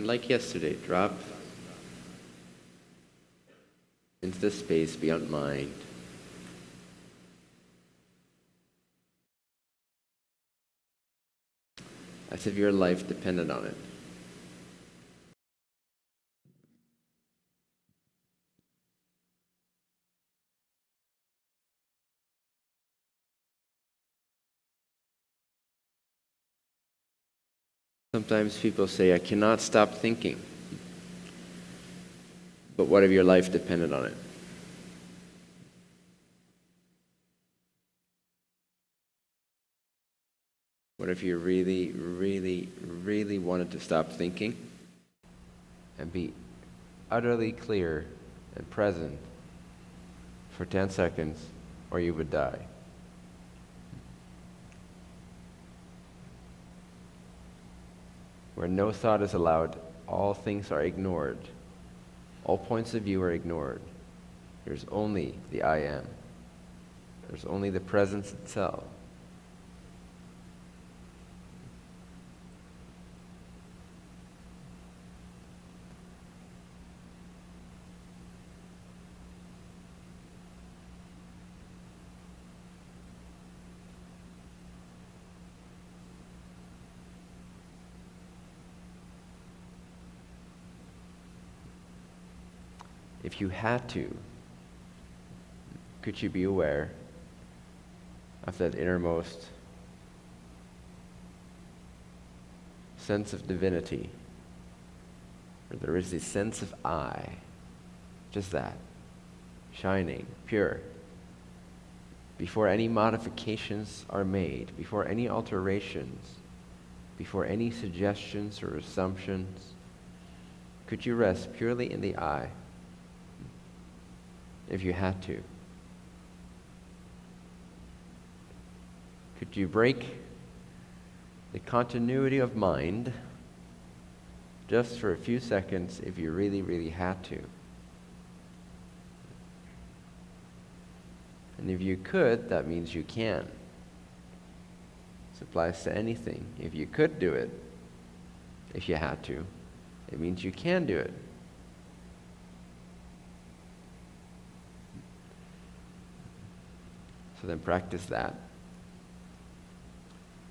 And like yesterday, drop into the space beyond mind. As if your life depended on it. Sometimes people say, I cannot stop thinking. But what if your life depended on it? What if you really, really, really wanted to stop thinking and be utterly clear and present for 10 seconds, or you would die? Where no thought is allowed, all things are ignored. All points of view are ignored. There's only the I am. There's only the presence itself. If you had to, could you be aware of that innermost sense of divinity? Where there is this sense of I, just that, shining, pure. Before any modifications are made, before any alterations, before any suggestions or assumptions, could you rest purely in the I? If you had to? Could you break the continuity of mind just for a few seconds if you really, really had to? And if you could, that means you can. This applies to anything. If you could do it, if you had to, it means you can do it. So then practice that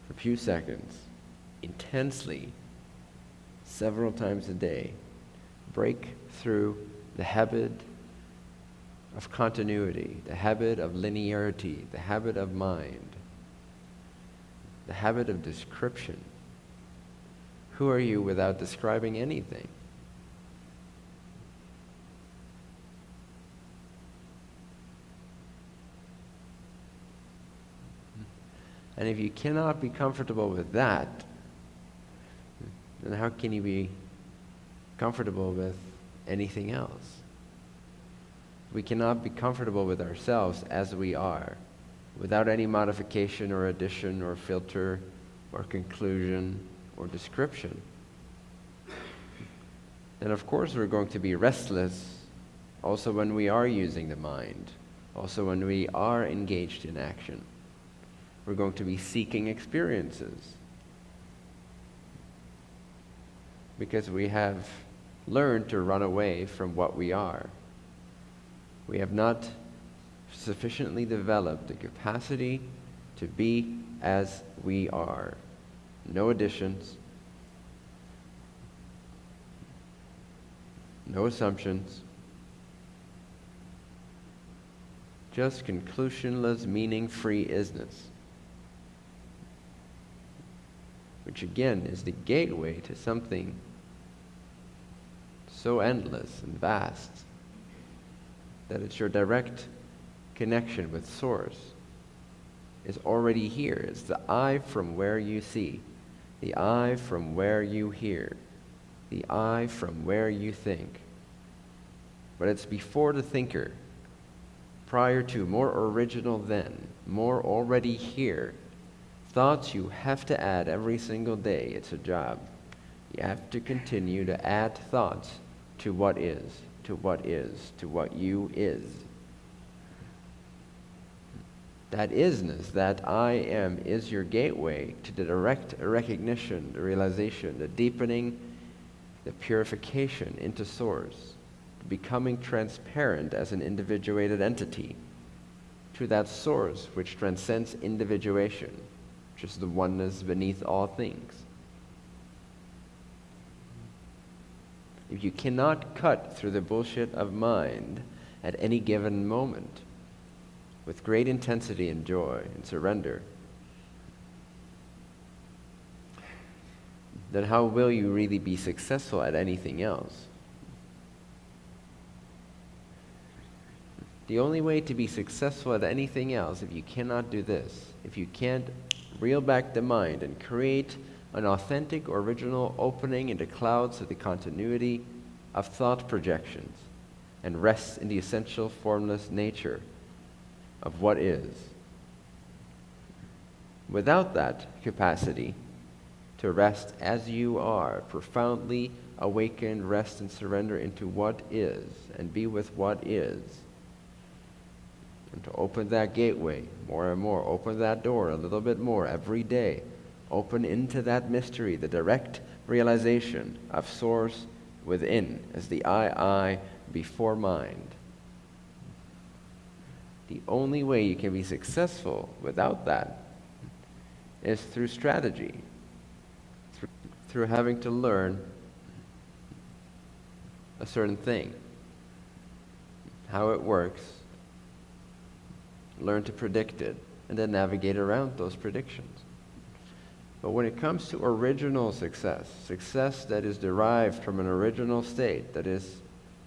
for a few seconds, intensely, several times a day. Break through the habit of continuity, the habit of linearity, the habit of mind, the habit of description. Who are you without describing anything? And if you cannot be comfortable with that, then how can you be comfortable with anything else? We cannot be comfortable with ourselves as we are, without any modification or addition or filter or conclusion or description. And of course, we're going to be restless also when we are using the mind, also when we are engaged in action. We're going to be seeking experiences. Because we have learned to run away from what we are. We have not sufficiently developed the capacity to be as we are. No additions, no assumptions, just conclusionless, meaning free isness. Which again is the gateway to something so endless and vast that it's your direct connection with Source is already here. It's the eye from where you see, the eye from where you hear, the eye from where you think. But it's before the thinker, prior to, more original than, more already here Thoughts you have to add every single day. It's a job. You have to continue to add thoughts to what is, to what is, to what you is. That isness, that I am, is your gateway to the direct recognition, the realization, the deepening, the purification into source, becoming transparent as an individuated entity to that source which transcends individuation, is the oneness beneath all things. If you cannot cut through the bullshit of mind at any given moment with great intensity and joy and surrender, then how will you really be successful at anything else? The only way to be successful at anything else, if you cannot do this, if you can't reel back the mind and create an authentic, original opening into clouds of the continuity of thought projections and rests in the essential formless nature of what is. Without that capacity, to rest as you are, profoundly awakened, rest and surrender into what is, and be with what is. And to open that gateway more and more, open that door a little bit more every day. Open into that mystery, the direct realization of Source within, as the I, I before mind. The only way you can be successful without that is through strategy, through having to learn a certain thing, how it works, learn to predict it, and then navigate around those predictions. But when it comes to original success, success that is derived from an original state, that is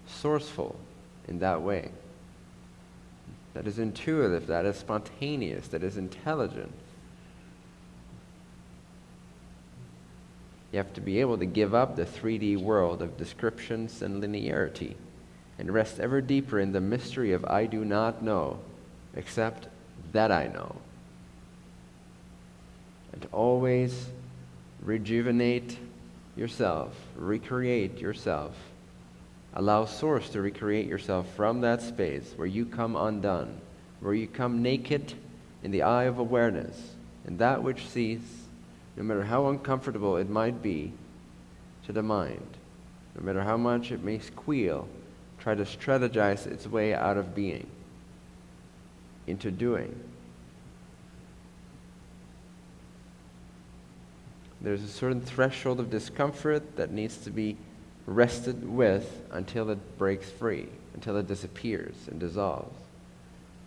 sourceful in that way, that is intuitive, that is spontaneous, that is intelligent, You have to be able to give up the 3D world of descriptions and linearity and rest ever deeper in the mystery of I do not know except that I know. And always rejuvenate yourself, recreate yourself. Allow Source to recreate yourself from that space where you come undone, where you come naked in the eye of awareness, and that which sees no matter how uncomfortable it might be to the mind, no matter how much it may squeal, try to strategize its way out of being into doing. There's a certain threshold of discomfort that needs to be rested with until it breaks free, until it disappears and dissolves,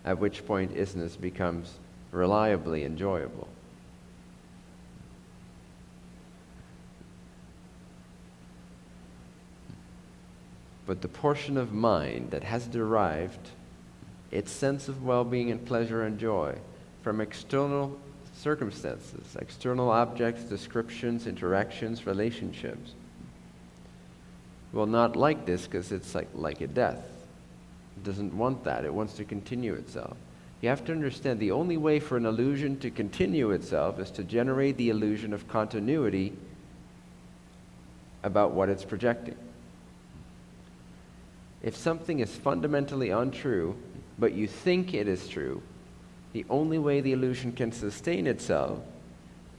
at which point isness becomes reliably enjoyable. But the portion of mind that has derived its sense of well being and pleasure and joy from external circumstances, external objects, descriptions, interactions, relationships, will not like this because it's like, like a death. It doesn't want that, it wants to continue itself. You have to understand the only way for an illusion to continue itself is to generate the illusion of continuity about what it's projecting. If something is fundamentally untrue, but you think it is true, the only way the illusion can sustain itself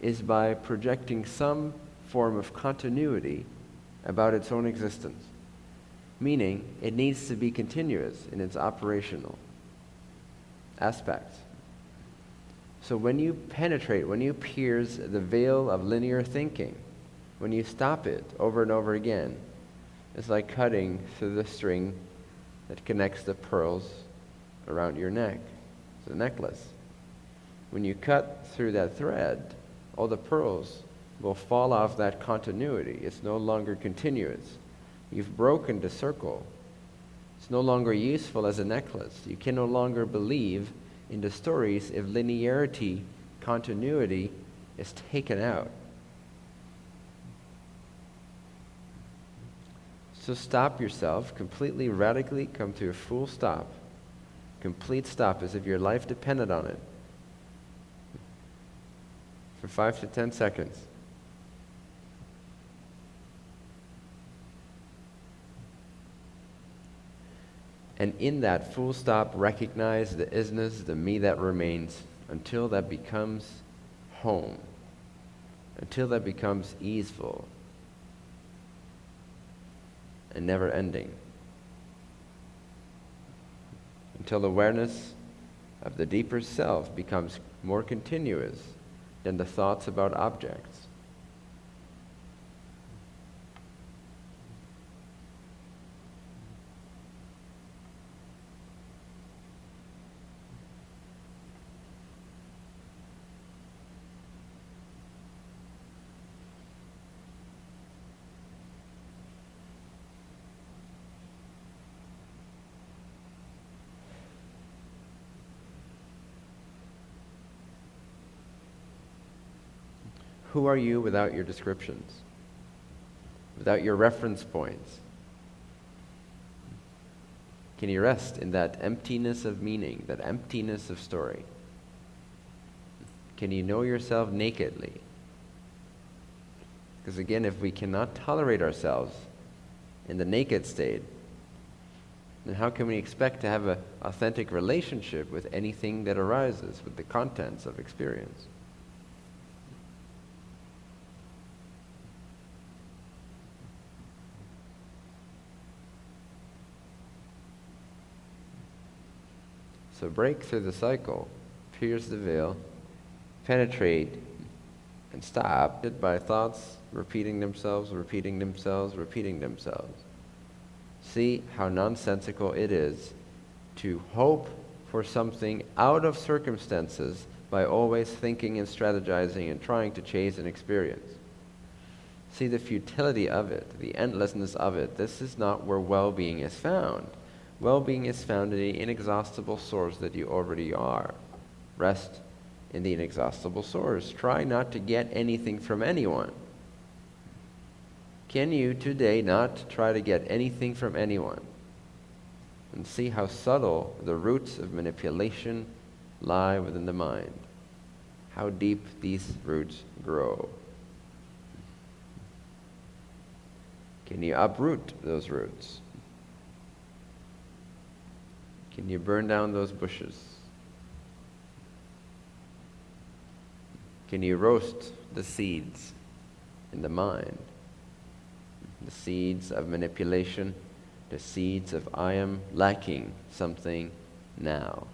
is by projecting some form of continuity about its own existence. Meaning, it needs to be continuous in its operational aspects. So when you penetrate, when you pierce the veil of linear thinking, when you stop it over and over again, it's like cutting through the string that connects the pearls around your neck. It's a necklace. When you cut through that thread, all the pearls will fall off that continuity. It's no longer continuous. You've broken the circle. It's no longer useful as a necklace. You can no longer believe in the stories if linearity, continuity is taken out. So stop yourself, completely, radically come to a full stop. Complete stop as if your life depended on it. For five to ten seconds. And in that full stop, recognize the isness, the me that remains, until that becomes home, until that becomes easeful, and never ending. Until awareness of the deeper self becomes more continuous than the thoughts about objects. Who are you without your descriptions? Without your reference points? Can you rest in that emptiness of meaning, that emptiness of story? Can you know yourself nakedly? Because again, if we cannot tolerate ourselves in the naked state, then how can we expect to have an authentic relationship with anything that arises, with the contents of experience? So break through the cycle, pierce the veil, penetrate, and stop it by thoughts repeating themselves, repeating themselves, repeating themselves. See how nonsensical it is to hope for something out of circumstances by always thinking and strategizing and trying to chase an experience. See the futility of it, the endlessness of it. This is not where well being is found. Well being is found in the inexhaustible source that you already are. Rest in the inexhaustible source. Try not to get anything from anyone. Can you today not try to get anything from anyone? And see how subtle the roots of manipulation lie within the mind. How deep these roots grow. Can you uproot those roots? Can you burn down those bushes? Can you roast the seeds in the mind? The seeds of manipulation, the seeds of I am lacking something now.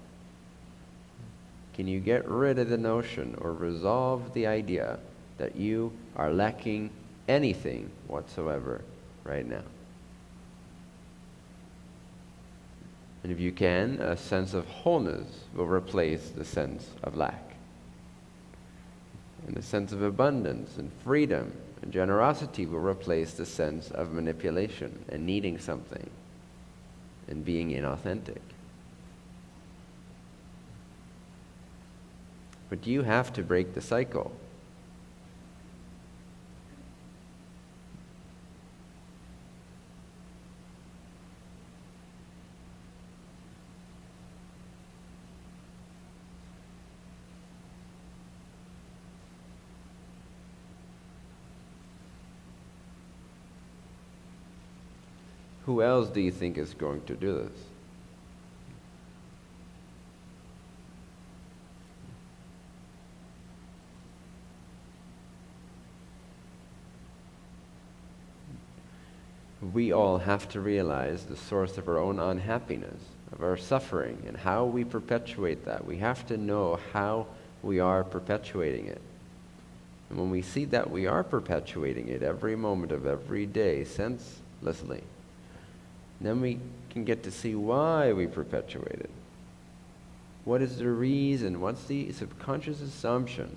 Can you get rid of the notion or resolve the idea that you are lacking anything whatsoever right now? And if you can, a sense of wholeness will replace the sense of lack. And the sense of abundance and freedom and generosity will replace the sense of manipulation and needing something and being inauthentic. But you have to break the cycle. Who else do you think is going to do this? We all have to realize the source of our own unhappiness, of our suffering, and how we perpetuate that. We have to know how we are perpetuating it. And when we see that we are perpetuating it every moment of every day senselessly, then we can get to see why we perpetuate it. What is the reason? What's the subconscious assumption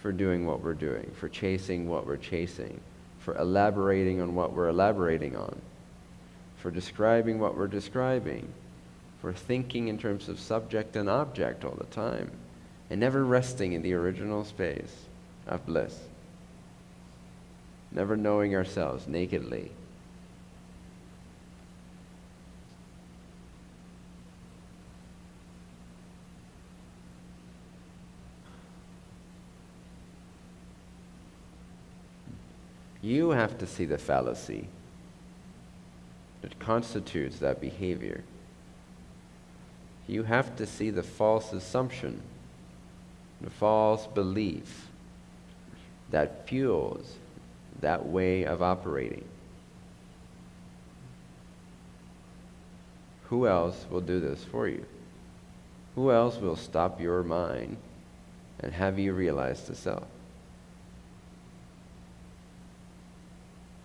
for doing what we're doing, for chasing what we're chasing, for elaborating on what we're elaborating on, for describing what we're describing, for thinking in terms of subject and object all the time, and never resting in the original space of bliss, never knowing ourselves nakedly You have to see the fallacy that constitutes that behavior. You have to see the false assumption, the false belief that fuels that way of operating. Who else will do this for you? Who else will stop your mind and have you realize the self?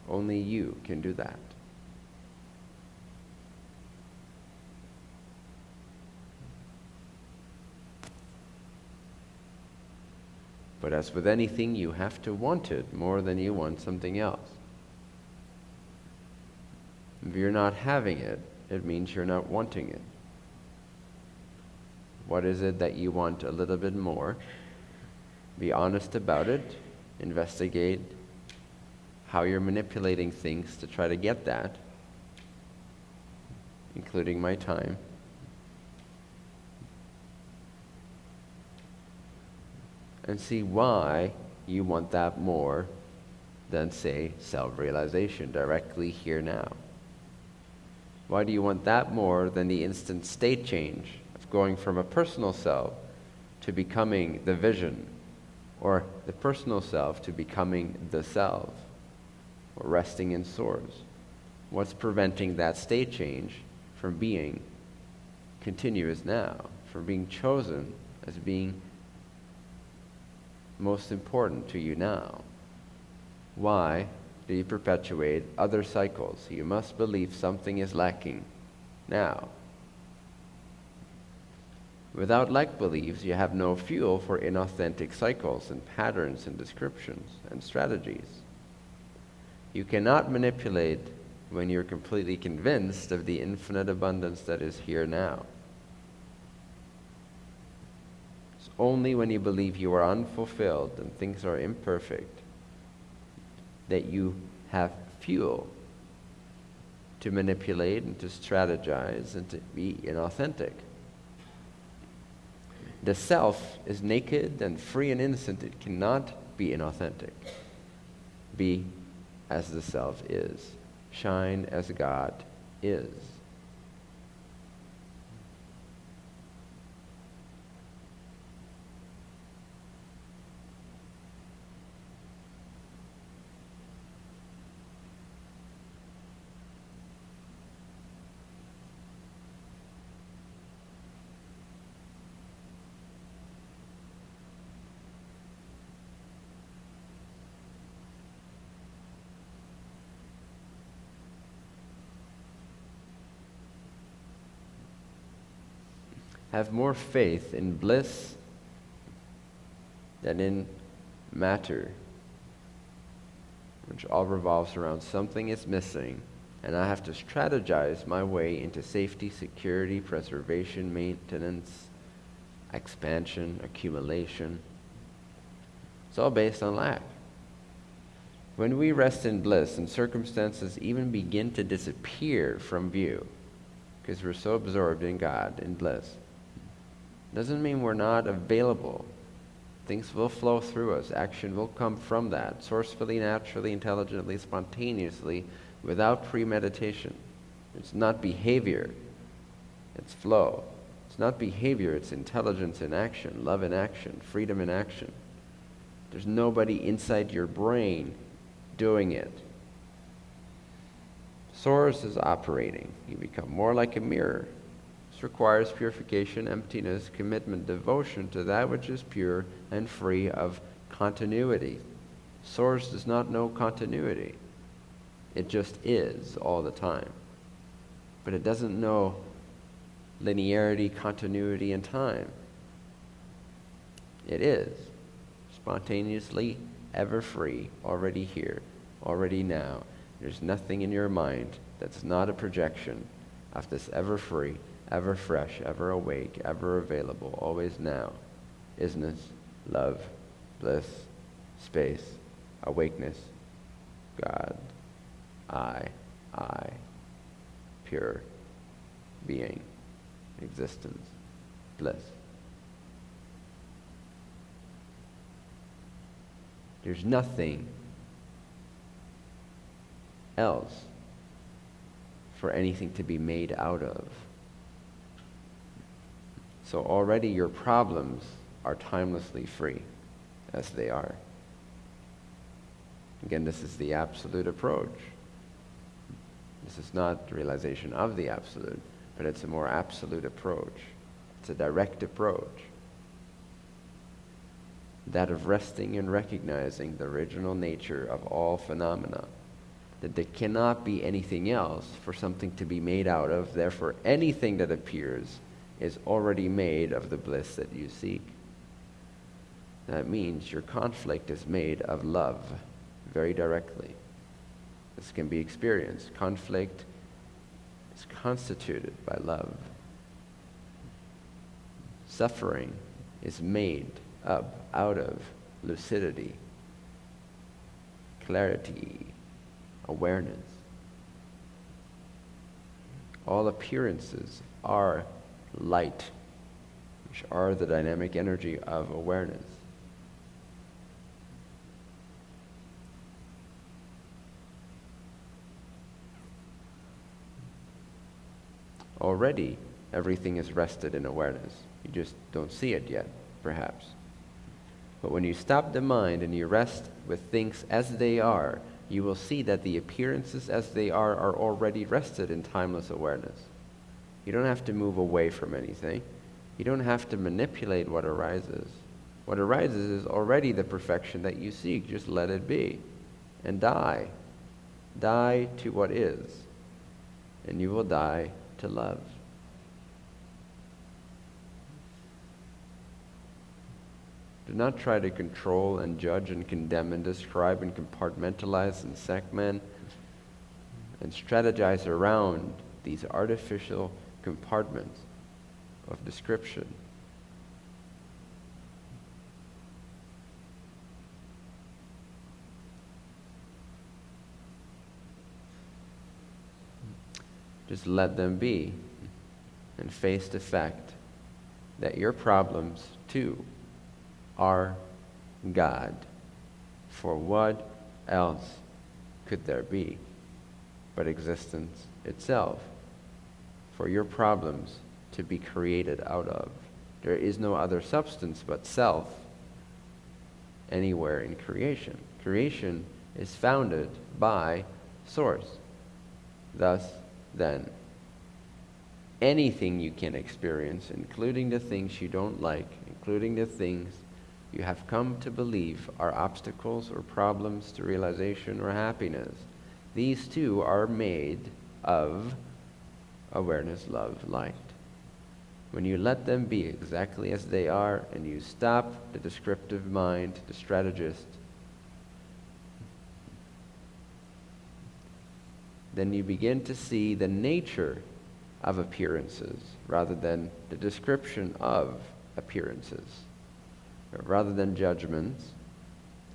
Only you can do that. But as with anything, you have to want it more than you want something else. If you're not having it, it means you're not wanting it. What is it that you want a little bit more? Be honest about it. Investigate how you're manipulating things to try to get that, including my time. And see why you want that more than, say, self realization directly here now. Why do you want that more than the instant state change of going from a personal self to becoming the vision, or the personal self to becoming the self, or resting in Source? What's preventing that state change from being continuous now, from being chosen as being most important to you now? Why do you perpetuate other cycles? You must believe something is lacking now. Without like beliefs, you have no fuel for inauthentic cycles and patterns and descriptions and strategies. You cannot manipulate when you're completely convinced of the infinite abundance that is here now. It's only when you believe you are unfulfilled and things are imperfect that you have fuel to manipulate and to strategize and to be inauthentic. The self is naked and free and innocent. It cannot be inauthentic. Be as the self is. Shine as God is. Have more faith in bliss than in matter, which all revolves around something is missing, and I have to strategize my way into safety, security, preservation, maintenance, expansion, accumulation. It's all based on lack. When we rest in bliss and circumstances even begin to disappear from view, because we're so absorbed in God, in bliss, doesn't mean we're not available. Things will flow through us. Action will come from that, sourcefully, naturally, intelligently, spontaneously, without premeditation. It's not behavior, it's flow. It's not behavior, it's intelligence in action, love in action, freedom in action. There's nobody inside your brain doing it. Source is operating. You become more like a mirror requires purification, emptiness, commitment, devotion to that which is pure and free of continuity. Source does not know continuity. It just is all the time. But it doesn't know linearity, continuity, and time. It is spontaneously, ever free, already here, already now. There's nothing in your mind that's not a projection of this ever free, ever fresh, ever awake, ever available, always now. Isness, love, bliss, space, awakeness, God, I, I, pure being, existence, bliss. There's nothing else for anything to be made out of. So already your problems are timelessly free as they are. Again, this is the absolute approach. This is not the realization of the absolute. but it's a more absolute approach. It's a direct approach. That of resting and recognizing the original nature of all phenomena. That there cannot be anything else for something to be made out of, therefore, anything that appears is already made of the bliss that you seek. That means your conflict is made of love very directly. This can be experienced. Conflict is constituted by love. Suffering is made up out of lucidity, clarity, awareness. All appearances are light, which are the dynamic energy of awareness. Already, everything is rested in awareness. You just don't see it yet, perhaps. But when you stop the mind and you rest with things as they are, you will see that the appearances as they are are already rested in timeless awareness. You don't have to move away from anything. You don't have to manipulate what arises. What arises is already the perfection that you seek. Just let it be and die. Die to what is, and you will die to love. Do not try to control and judge and condemn and describe and compartmentalize and segment and strategize around these artificial compartments of description. Just let them be and face the fact that your problems, too, are God. For what else could there be but existence itself? For your problems to be created out of. There is no other substance but self anywhere in creation. Creation is founded by source. Thus, then, anything you can experience, including the things you don't like, including the things you have come to believe are obstacles or problems to realization or happiness, these too are made of awareness, love, light. When you let them be exactly as they are and you stop the descriptive mind, the strategist, then you begin to see the nature of appearances rather than the description of appearances. Rather than judgments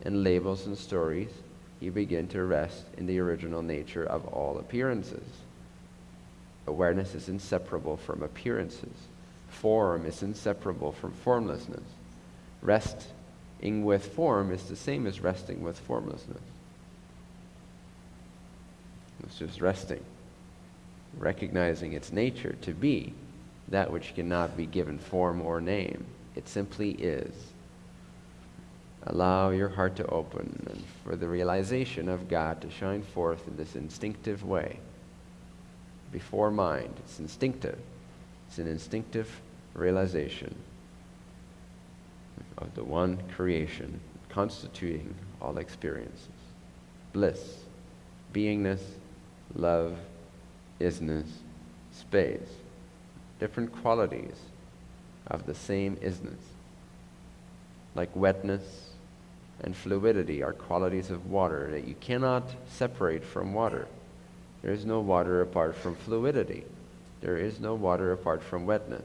and labels and stories, you begin to rest in the original nature of all appearances. Awareness is inseparable from appearances. Form is inseparable from formlessness. Resting with form is the same as resting with formlessness. It's just resting, recognizing its nature to be that which cannot be given form or name. It simply is. Allow your heart to open and for the realization of God to shine forth in this instinctive way before mind. It's instinctive. It's an instinctive realization of the one creation constituting all experiences bliss, beingness, love, isness, space. Different qualities of the same isness. Like wetness and fluidity are qualities of water that you cannot separate from water. There is no water apart from fluidity. There is no water apart from wetness.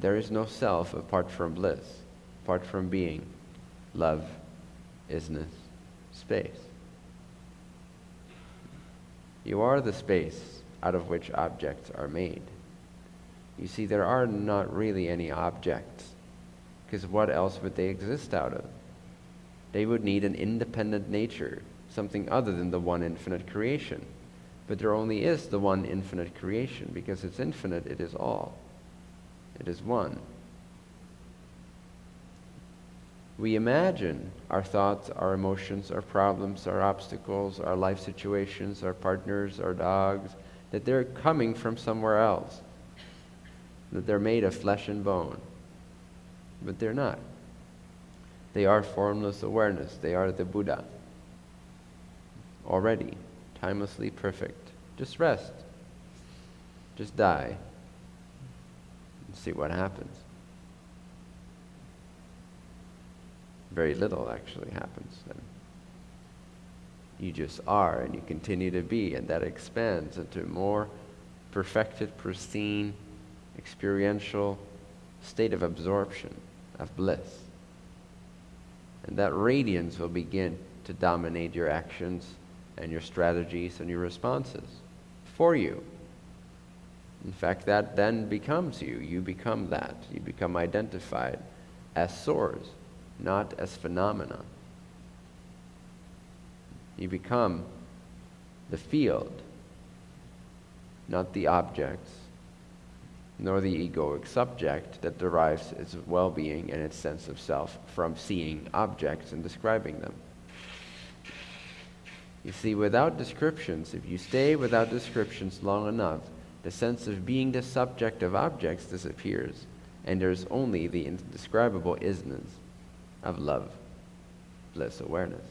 There is no self apart from bliss, apart from being, love, isness, space. You are the space out of which objects are made. You see, there are not really any objects, because what else would they exist out of? They would need an independent nature, something other than the one infinite creation. But there only is the one infinite creation. Because it's infinite, it is all. It is one. We imagine our thoughts, our emotions, our problems, our obstacles, our life situations, our partners, our dogs, that they're coming from somewhere else, that they're made of flesh and bone. But they're not. They are formless awareness, they are the Buddha. Already, timelessly perfect. Just rest. Just die. And see what happens. Very little actually happens then. You just are and you continue to be, and that expands into more perfected, pristine, experiential state of absorption, of bliss. And that radiance will begin to dominate your actions and your strategies and your responses for you. In fact, that then becomes you. You become that. You become identified as source, not as phenomena. You become the field, not the objects, nor the egoic subject that derives its well being and its sense of self from seeing objects and describing them. You see, without descriptions, if you stay without descriptions long enough, the sense of being the subject of objects disappears, and there's only the indescribable isness of love, bliss, awareness.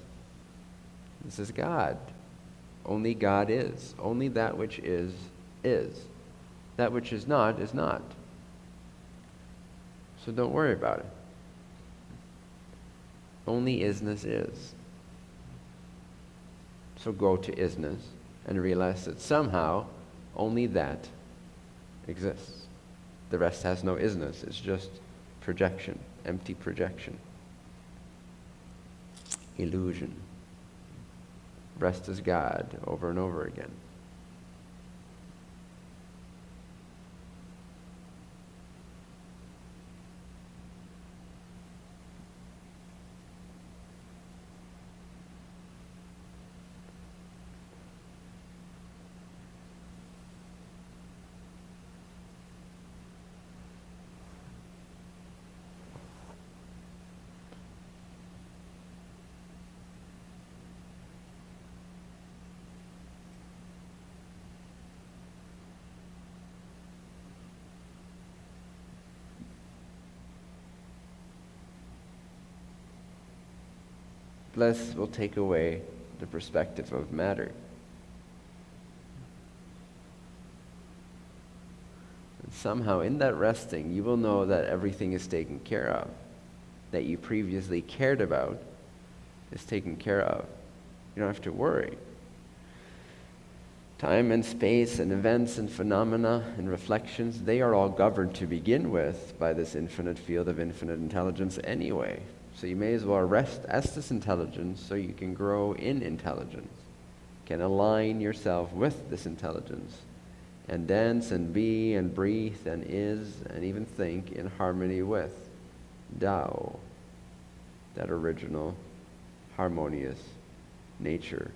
This is God. Only God is. Only that which is, is. That which is not, is not. So don't worry about it. Only isness is. So go to isness and realize that somehow only that exists. The rest has no isness, it's just projection, empty projection, illusion. Rest is God over and over again. Bliss will take away the perspective of matter. And somehow, in that resting, you will know that everything is taken care of, that you previously cared about is taken care of. You don't have to worry. Time and space and events and phenomena and reflections, they are all governed to begin with by this infinite field of infinite intelligence anyway. So you may as well rest as this intelligence so you can grow in intelligence, can align yourself with this intelligence, and dance and be and breathe and is and even think in harmony with Tao, that original, harmonious nature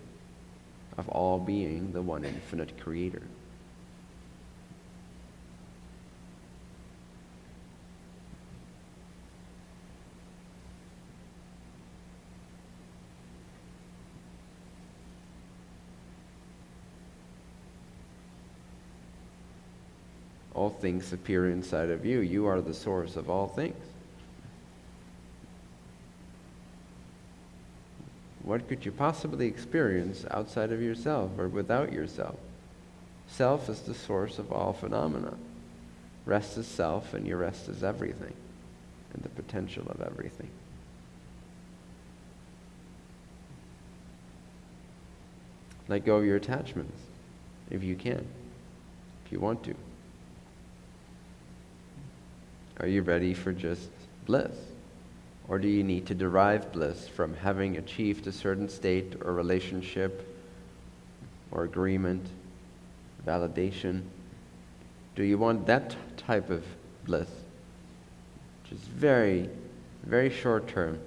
of all being the one infinite creator. All things appear inside of you. You are the source of all things. What could you possibly experience outside of yourself or without yourself? Self is the source of all phenomena. Rest is self, and your rest is everything, and the potential of everything. Let go of your attachments if you can, if you want to. Are you ready for just bliss? Or do you need to derive bliss from having achieved a certain state or relationship or agreement, validation? Do you want that type of bliss, which is very, very short term?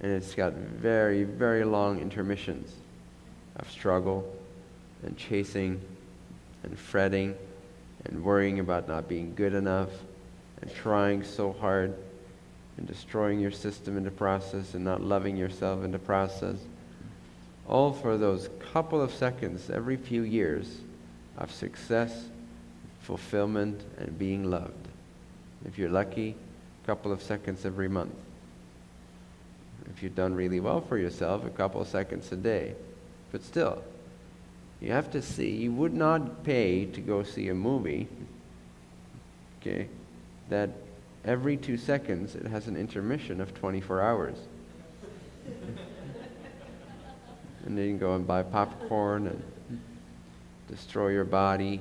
And it's got very, very long intermissions of struggle and chasing and fretting and worrying about not being good enough and trying so hard and destroying your system in the process and not loving yourself in the process. All for those couple of seconds every few years of success, fulfillment, and being loved. If you're lucky, a couple of seconds every month. If you've done really well for yourself, a couple of seconds a day. But still, you have to see, you would not pay to go see a movie, okay, that every two seconds it has an intermission of 24 hours. and then you go and buy popcorn and destroy your body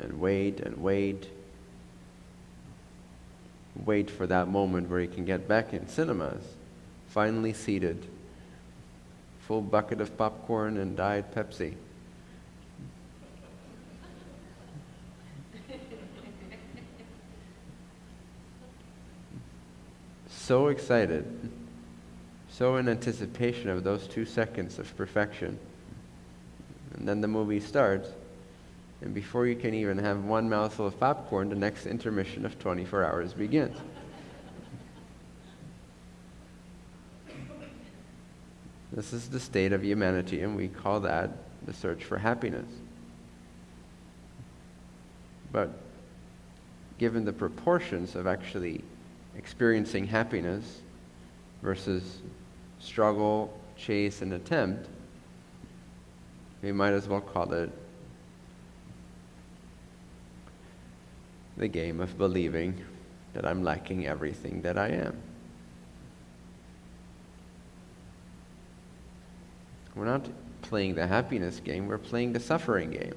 and wait and wait. Wait for that moment where you can get back in cinemas, finally seated, full bucket of popcorn and Diet Pepsi. so excited, so in anticipation of those two seconds of perfection. And then the movie starts, and before you can even have one mouthful of popcorn, the next intermission of 24 hours begins. This is the state of humanity, and we call that the search for happiness. But given the proportions of actually experiencing happiness versus struggle, chase, and attempt, we might as well call it the game of believing that I'm lacking everything that I am. We're not playing the happiness game, we're playing the suffering game.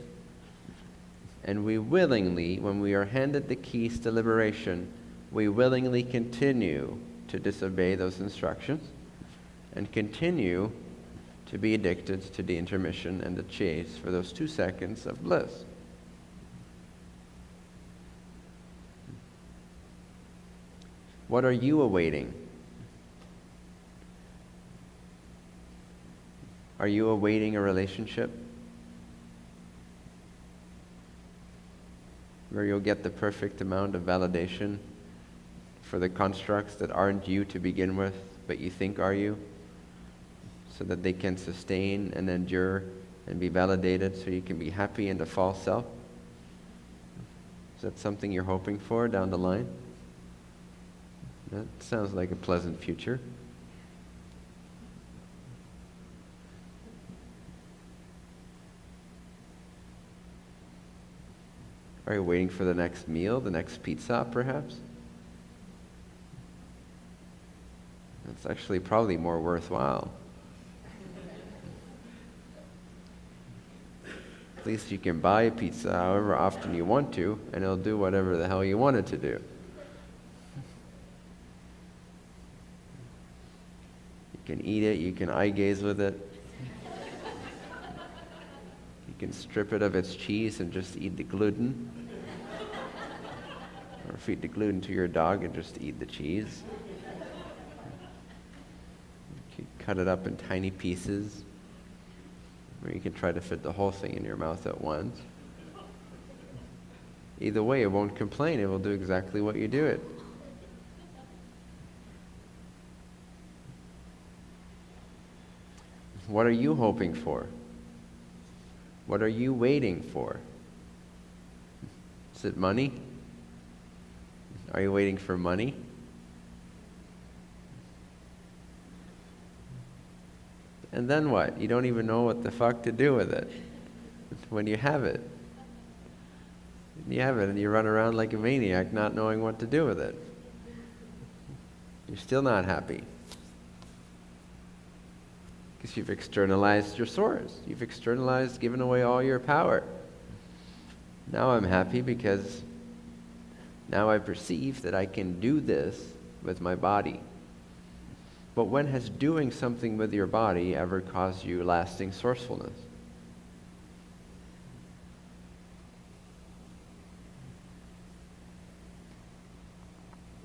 And we willingly, when we are handed the keys to liberation, we willingly continue to disobey those instructions and continue to be addicted to the intermission and the chase for those two seconds of bliss. What are you awaiting? Are you awaiting a relationship? Where you'll get the perfect amount of validation for the constructs that aren't you to begin with, but you think are you, so that they can sustain and endure and be validated so you can be happy in the false self? Is that something you're hoping for down the line? That sounds like a pleasant future. Are you waiting for the next meal, the next pizza, perhaps? It's actually probably more worthwhile. At least you can buy a pizza however often you want to, and it'll do whatever the hell you want it to do. You can eat it, you can eye gaze with it. You can strip it of its cheese and just eat the gluten. Feed the gluten to your dog and just eat the cheese cut it up in tiny pieces, or you can try to fit the whole thing in your mouth at once. Either way, it won't complain. It will do exactly what you do it. What are you hoping for? What are you waiting for? Is it money? Are you waiting for money? And then what? You don't even know what the fuck to do with it when you have it. You have it and you run around like a maniac not knowing what to do with it. You're still not happy. Because you've externalized your source. You've externalized, given away all your power. Now I'm happy because now I perceive that I can do this with my body. But when has doing something with your body ever caused you lasting sourcefulness?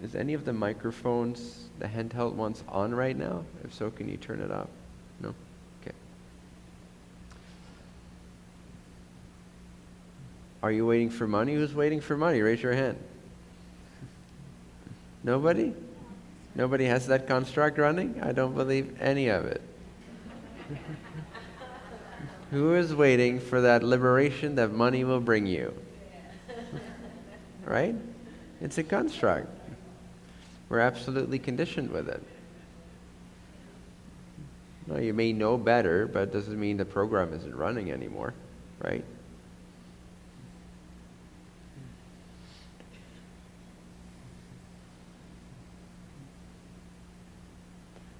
Is any of the microphones, the handheld ones, on right now? If so, can you turn it up? No? Okay. Are you waiting for money? Who's waiting for money? Raise your hand. Nobody? Nobody has that construct running? I don't believe any of it. Who is waiting for that liberation that money will bring you? right? It's a construct. We're absolutely conditioned with it. No, you may know better, but it doesn't mean the program isn't running anymore, right?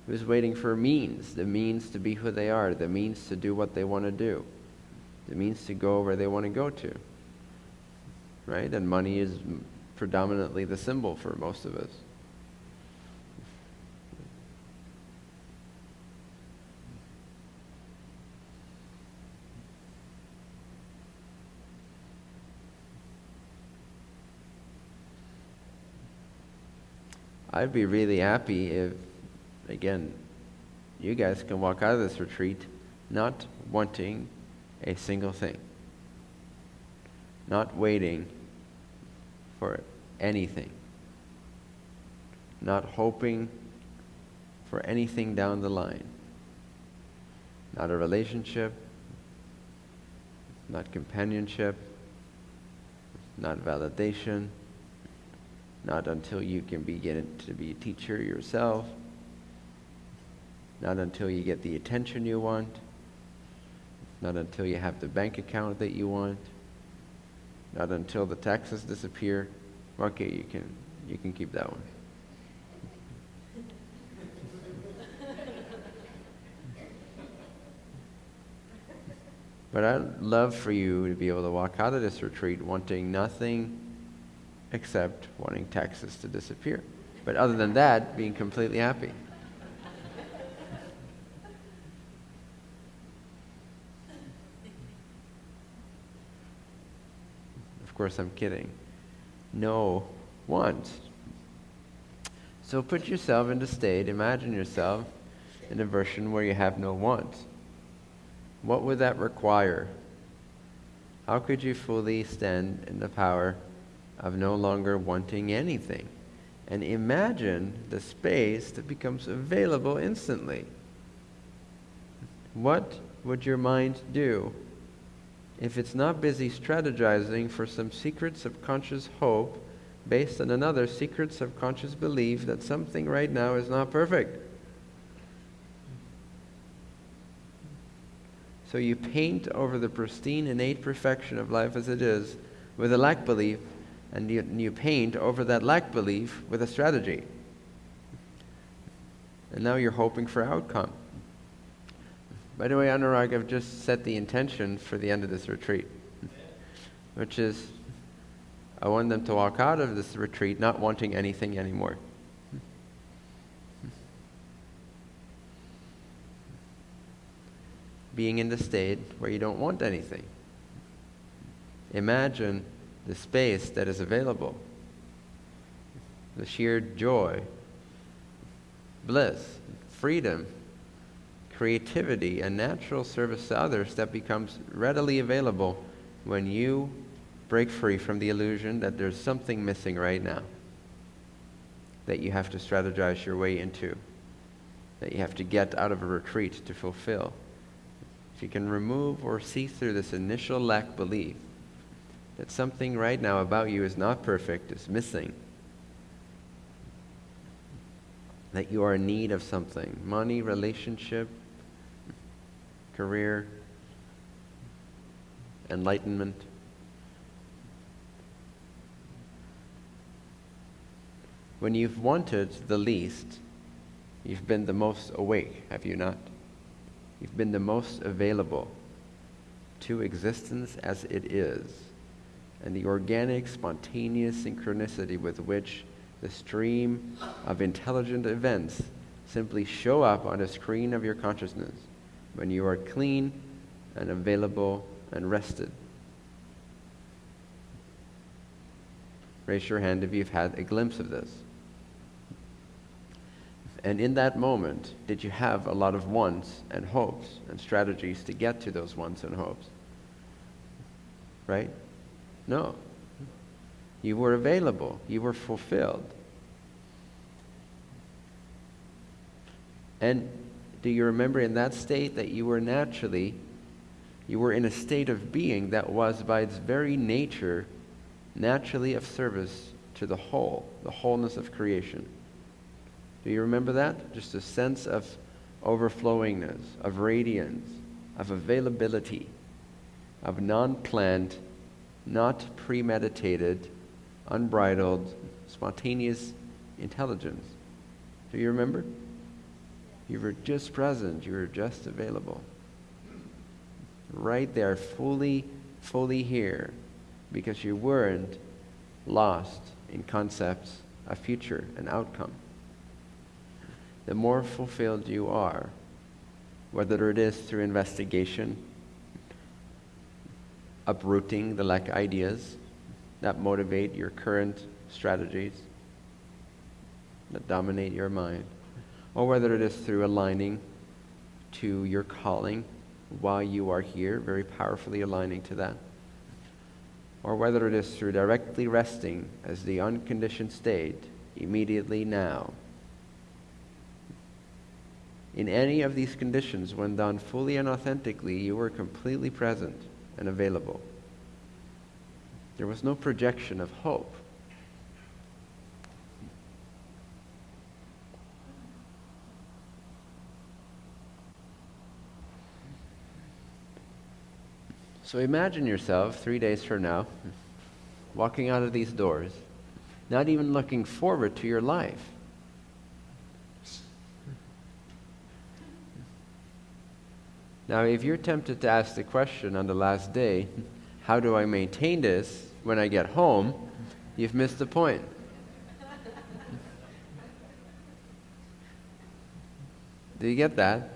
Who's waiting for means, the means to be who they are, the means to do what they want to do, the means to go where they want to go to. Right? And money is predominantly the symbol for most of us. I'd be really happy if again, you guys can walk out of this retreat not wanting a single thing, not waiting for anything, not hoping for anything down the line, not a relationship, not companionship, not validation, not until you can begin to be a teacher yourself not until you get the attention you want, not until you have the bank account that you want, not until the taxes disappear. Okay, you can, you can keep that one. But I'd love for you to be able to walk out of this retreat wanting nothing except wanting taxes to disappear. But other than that, being completely happy. Course, I'm kidding. No want. So put yourself in the state, imagine yourself in a version where you have no want. What would that require? How could you fully stand in the power of no longer wanting anything? And imagine the space that becomes available instantly. What would your mind do if it's not busy strategizing for some secret subconscious hope based on another secret subconscious belief that something right now is not perfect. So you paint over the pristine, innate perfection of life as it is with a lack belief, and you, you paint over that lack belief with a strategy. And now you're hoping for outcome. By the way, Anurag, I've just set the intention for the end of this retreat, which is I want them to walk out of this retreat not wanting anything anymore. Being in the state where you don't want anything. Imagine the space that is available, the sheer joy, bliss, freedom creativity and natural service to others that becomes readily available when you break free from the illusion that there's something missing right now that you have to strategize your way into, that you have to get out of a retreat to fulfill. If you can remove or see through this initial lack belief that something right now about you is not perfect, is missing, that you are in need of something money, relationship, career, enlightenment. When you've wanted the least, you've been the most awake, have you not? You've been the most available to existence as it is, and the organic, spontaneous synchronicity with which the stream of intelligent events simply show up on the screen of your consciousness when you are clean and available and rested. Raise your hand if you've had a glimpse of this. And in that moment, did you have a lot of wants and hopes and strategies to get to those wants and hopes? Right? No. You were available, you were fulfilled. And do you remember in that state that you were naturally, you were in a state of being that was by its very nature naturally of service to the whole, the wholeness of creation? Do you remember that? Just a sense of overflowingness, of radiance, of availability, of non planned, not premeditated, unbridled, spontaneous intelligence. Do you remember? You were just present, you were just available. Right there, fully, fully here, because you weren't lost in concepts of future and outcome. The more fulfilled you are, whether it is through investigation, uprooting the lack ideas that motivate your current strategies, that dominate your mind, or whether it is through aligning to your calling while you are here, very powerfully aligning to that, or whether it is through directly resting as the unconditioned state immediately now. In any of these conditions, when done fully and authentically, you were completely present and available. There was no projection of hope. So imagine yourself three days from now walking out of these doors, not even looking forward to your life. Now, if you're tempted to ask the question on the last day, how do I maintain this when I get home? You've missed the point. Do you get that?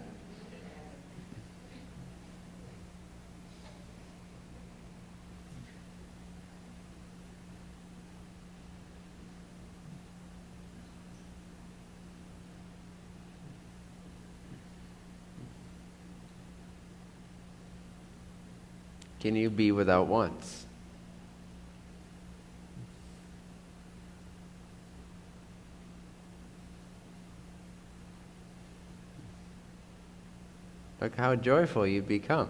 Can you be without wants? Look how joyful you become.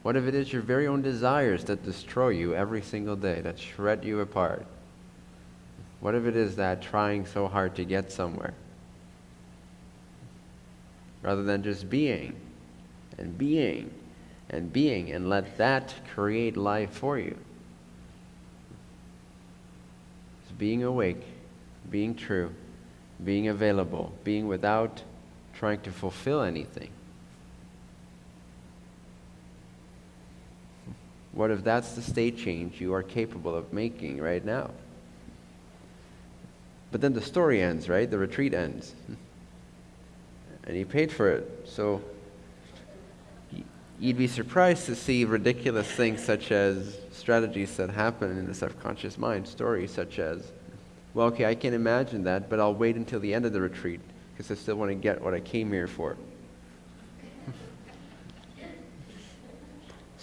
What if it is your very own desires that destroy you every single day, that shred you apart? What if it is that trying so hard to get somewhere? Rather than just being and being and being and let that create life for you. It's being awake, being true, being available, being without trying to fulfill anything. What if that's the state change you are capable of making right now? But then the story ends, right? The retreat ends. And he paid for it. So you'd be surprised to see ridiculous things such as strategies that happen in the subconscious mind, stories such as, well, okay, I can imagine that, but I'll wait until the end of the retreat because I still want to get what I came here for.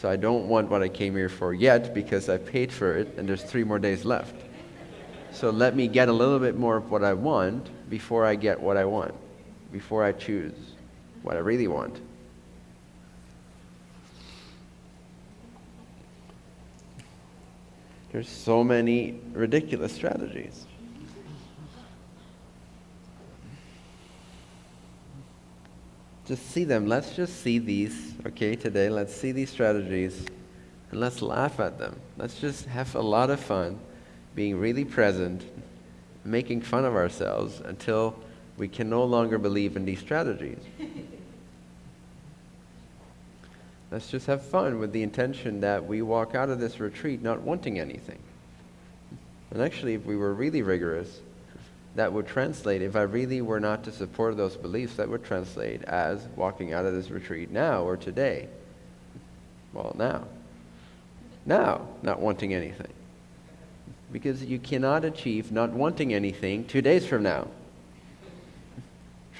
So I don't want what I came here for yet because I paid for it and there's three more days left. So let me get a little bit more of what I want before I get what I want, before I choose what I really want. There's so many ridiculous strategies. just see them. Let's just see these, okay, today. Let's see these strategies and let's laugh at them. Let's just have a lot of fun being really present, making fun of ourselves until we can no longer believe in these strategies. Let's just have fun with the intention that we walk out of this retreat not wanting anything. And actually, if we were really rigorous, that would translate, if I really were not to support those beliefs, that would translate as walking out of this retreat now or today. Well, now. Now, not wanting anything. Because you cannot achieve not wanting anything two days from now.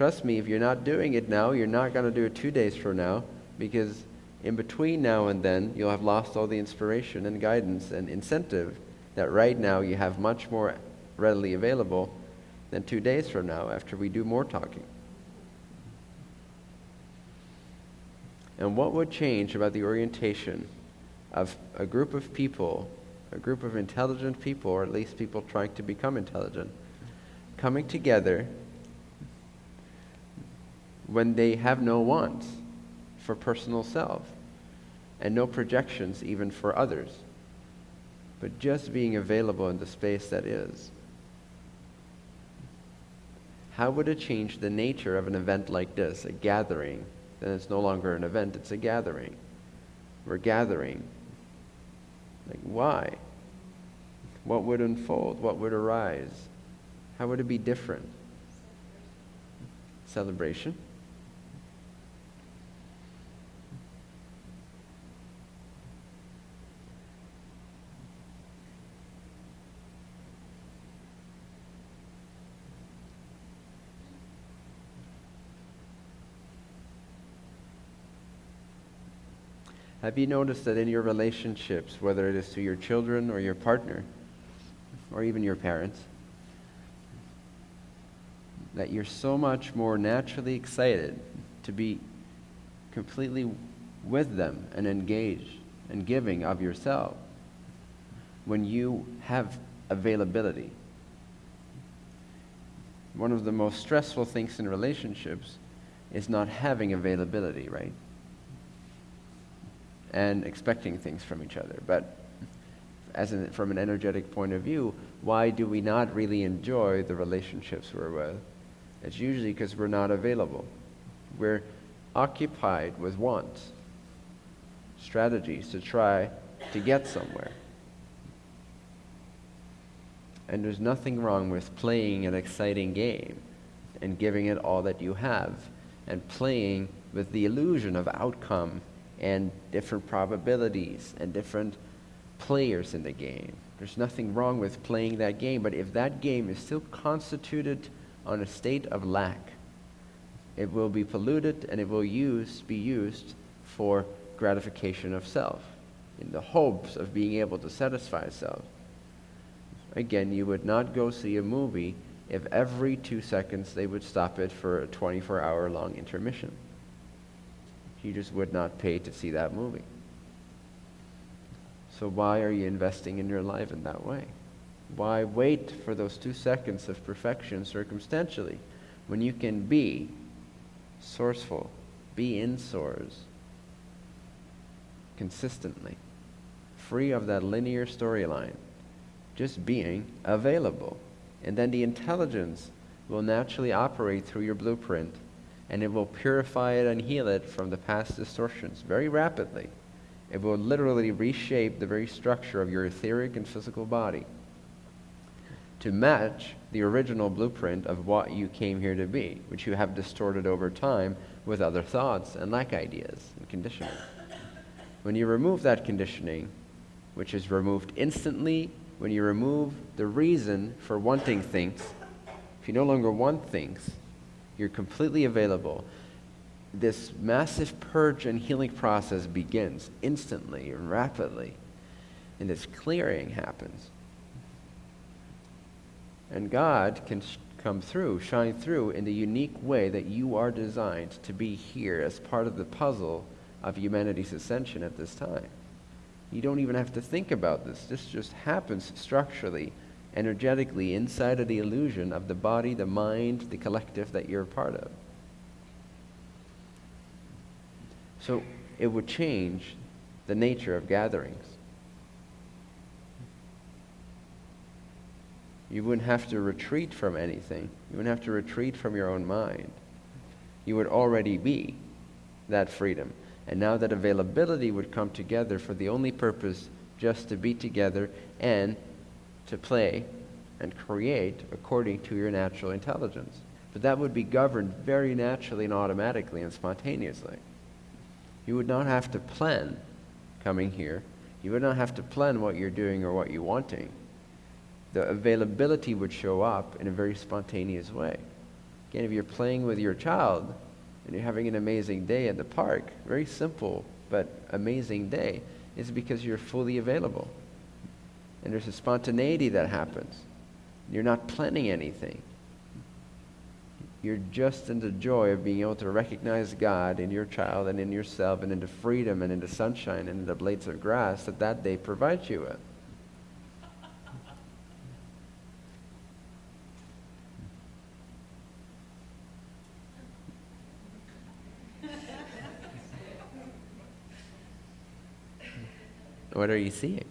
Trust me, if you're not doing it now, you're not going to do it two days from now because in between now and then, you'll have lost all the inspiration and guidance and incentive that right now you have much more readily available than two days from now after we do more talking. And what would change about the orientation of a group of people, a group of intelligent people, or at least people trying to become intelligent, coming together when they have no wants for personal self and no projections even for others, but just being available in the space that is. How would it change the nature of an event like this, a gathering? Then it's no longer an event, it's a gathering. We're gathering. Like, why? What would unfold? What would arise? How would it be different? Celebration. Have you noticed that in your relationships, whether it is to your children or your partner, or even your parents, that you're so much more naturally excited to be completely with them and engaged and giving of yourself when you have availability. One of the most stressful things in relationships is not having availability, right? And expecting things from each other. But as an, from an energetic point of view, why do we not really enjoy the relationships we're with? It's usually because we're not available. We're occupied with wants, strategies to try to get somewhere. And there's nothing wrong with playing an exciting game and giving it all that you have and playing with the illusion of outcome and different probabilities and different players in the game. There's nothing wrong with playing that game, but if that game is still constituted on a state of lack, it will be polluted and it will use, be used for gratification of self in the hopes of being able to satisfy self. Again, you would not go see a movie if every two seconds they would stop it for a 24 hour long intermission you just would not pay to see that movie. So why are you investing in your life in that way? Why wait for those two seconds of perfection circumstantially when you can be sourceful, be in source consistently, free of that linear storyline, just being available. And then the intelligence will naturally operate through your blueprint and it will purify it and heal it from the past distortions very rapidly. It will literally reshape the very structure of your etheric and physical body to match the original blueprint of what you came here to be, which you have distorted over time with other thoughts and lack ideas and conditioning. When you remove that conditioning, which is removed instantly, when you remove the reason for wanting things, if you no longer want things, you're completely available. This massive purge and healing process begins instantly and rapidly. And this clearing happens. And God can sh- come through, shine through in the unique way that you are designed to be here as part of the puzzle of humanity's ascension at this time. You don't even have to think about this. This just happens structurally energetically inside of the illusion of the body, the mind, the collective that you're a part of. So it would change the nature of gatherings. You wouldn't have to retreat from anything. You wouldn't have to retreat from your own mind. You would already be that freedom. And now that availability would come together for the only purpose just to be together and to play and create according to your natural intelligence. But that would be governed very naturally and automatically and spontaneously. You would not have to plan coming here. You would not have to plan what you're doing or what you're wanting. The availability would show up in a very spontaneous way. Again, if you're playing with your child and you're having an amazing day at the park, very simple but amazing day, it's because you're fully available. And there's a spontaneity that happens. You're not planning anything. You're just in the joy of being able to recognize God in your child and in yourself and in the freedom and in the sunshine and in the blades of grass that that day provides you with. What are you seeing?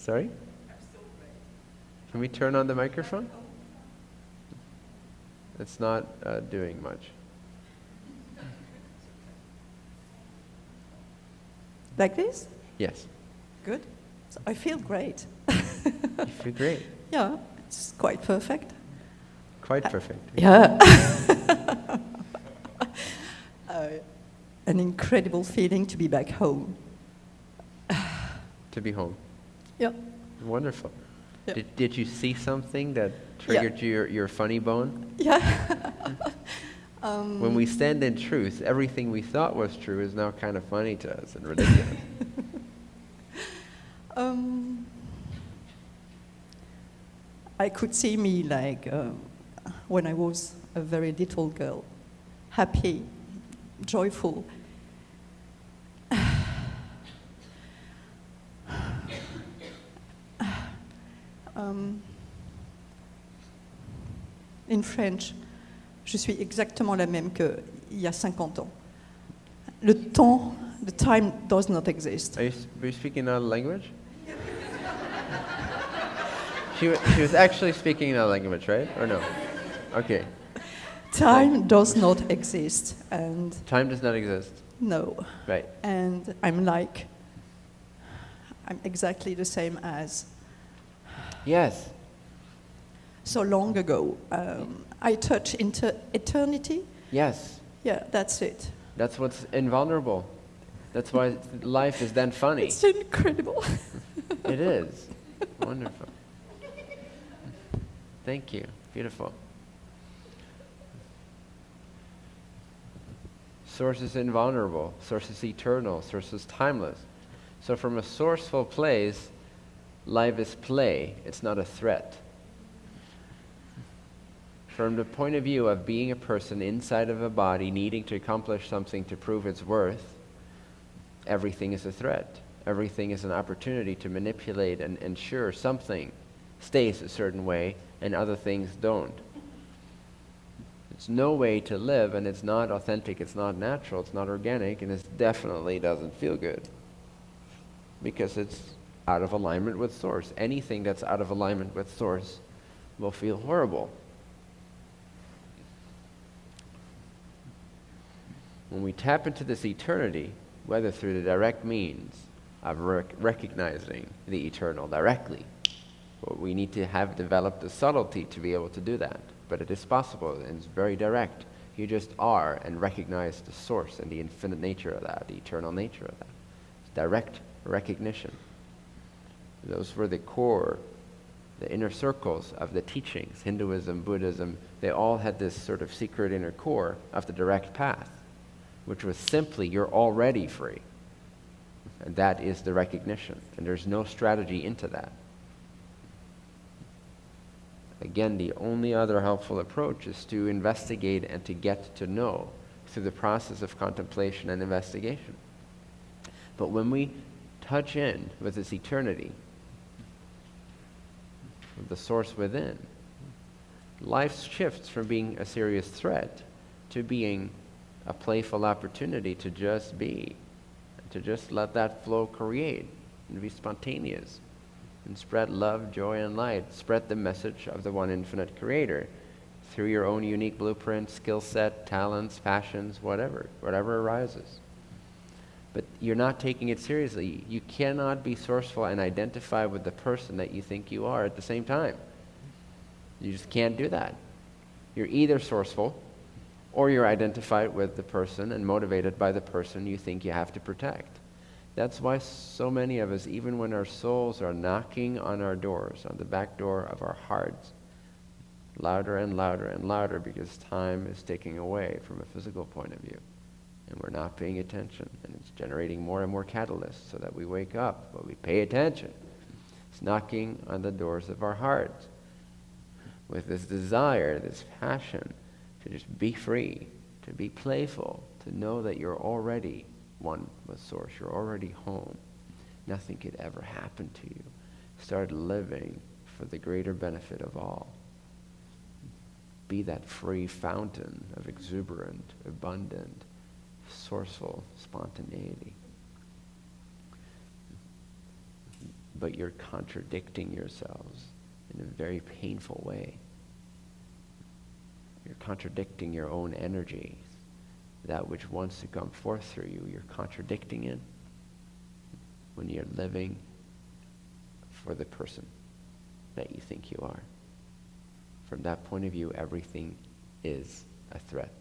Sorry? Can we turn on the microphone? It's not uh, doing much. Like this? Yes. Good. So I feel great. You feel great. yeah, it's quite perfect. Quite perfect. Yeah. uh, an incredible feeling to be back home. To be home. Yeah. Wonderful. Yeah. Did, did you see something that triggered your, your funny bone? Yeah. um, When we stand in truth, everything we thought was true is now kind of funny to us and ridiculous. um, I could see me like uh, when I was a very little girl, happy, joyful. Um, in French, je suis exactement la même qu'il y a 50 ans. Le temps, the time does not exist. Are you, were you speaking another language? she, she was actually speaking another language, right? Or no? Okay. Time does not exist, and Time does not exist. no. Right. And I'm like, I'm exactly the same as Yes. so long ago. Um, I touch into eternity. Yes. Yeah, that's it. That's what's invulnerable. That's why life is then funny. It's incredible. It is. Wonderful. Thank you. Beautiful. Source is invulnerable. Source is eternal. Source is timeless. So, from a sourceful place, life is play. It's not a threat. From the point of view of being a person inside of a body needing to accomplish something to prove its worth, everything is a threat. Everything is an opportunity to manipulate and ensure something stays a certain way and other things don't. It's no way to live, and it's not authentic, it's not natural, it's not organic, and it definitely doesn't feel good because it's out of alignment with Source. Anything that's out of alignment with Source will feel horrible. When we tap into this eternity, whether through the direct means of rec- recognizing the eternal directly, we need to have developed the subtlety to be able to do that. But it is possible, and it's very direct. You just are and recognize the source and the infinite nature of that, the eternal nature of that. It's direct recognition. Those were the core, the inner circles of the teachings. Hinduism, Buddhism, they all had this sort of secret inner core of the direct path, which was simply you're already free. And that is the recognition. And there's no strategy into that. Again, the only other helpful approach is to investigate and to get to know through the process of contemplation and investigation. But when we touch in with this eternity, with the source within, life shifts from being a serious threat to being a playful opportunity to just be, to just let that flow create and be spontaneous and spread love, joy, and light. Spread the message of the one infinite creator through your own unique blueprint, skill set, talents, passions, whatever, whatever arises. But you're not taking it seriously. You cannot be sourceful and identify with the person that you think you are at the same time. You just can't do that. You're either sourceful or you're identified with the person and motivated by the person you think you have to protect. That's why so many of us, even when our souls are knocking on our doors, on the back door of our hearts, louder and louder and louder because time is taking away from a physical point of view. And we're not paying attention. And it's generating more and more catalysts so that we wake up, but we pay attention. It's knocking on the doors of our hearts with this desire, this passion to just be free, to be playful, to know that you're already one with Source, you're already home. Nothing could ever happen to you. Start living for the greater benefit of all. Be that free fountain of exuberant, abundant, sourceful spontaneity. But you're contradicting yourselves in a very painful way. You're contradicting your own energy. That which wants to come forth through you, you're contradicting it when you're living for the person that you think you are. From that point of view, everything is a threat.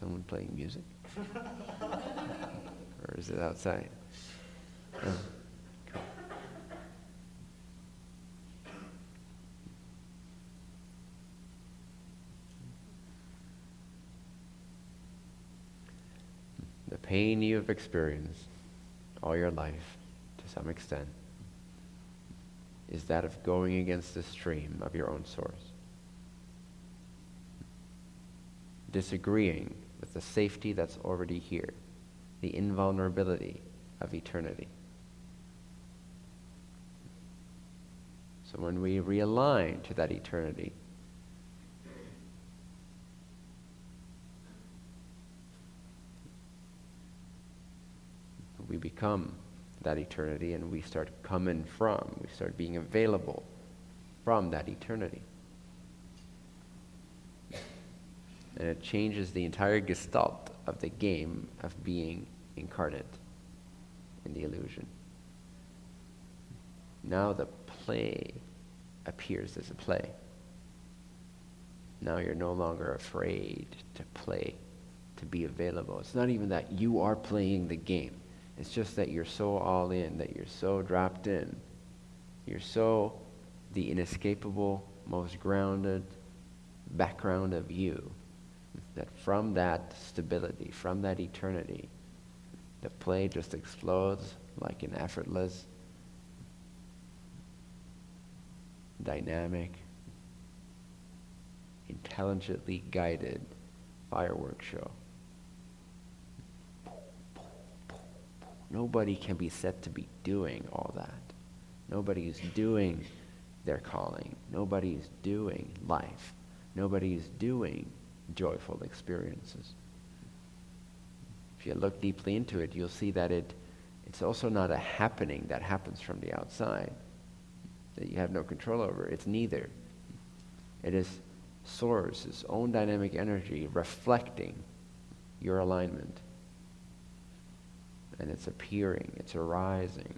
Someone playing music? or is it outside? Oh, cool. The pain you have experienced all your life, to some extent, is that of going against the stream of your own source. Disagreeing with the safety that's already here, the invulnerability of eternity. So when we realign to that eternity, we become that eternity and we start coming from, we start being available from that eternity. And it changes the entire gestalt of the game of being incarnate in the illusion. Now the play appears as a play. Now you're no longer afraid to play, to be available. It's not even that you are playing the game. It's just that you're so all in, that you're so dropped in. You're so the inescapable, most grounded background of you that from that stability, from that eternity, the play just explodes like an effortless, dynamic, intelligently guided fireworks show. Nobody can be said to be doing all that. Nobody is doing their calling. Nobody is doing life. Nobody is doing joyful experiences. If you look deeply into it, you'll see that it, it's also not a happening that happens from the outside, that you have no control over. It's neither. It is source, its own dynamic energy reflecting your alignment. And it's appearing, it's arising,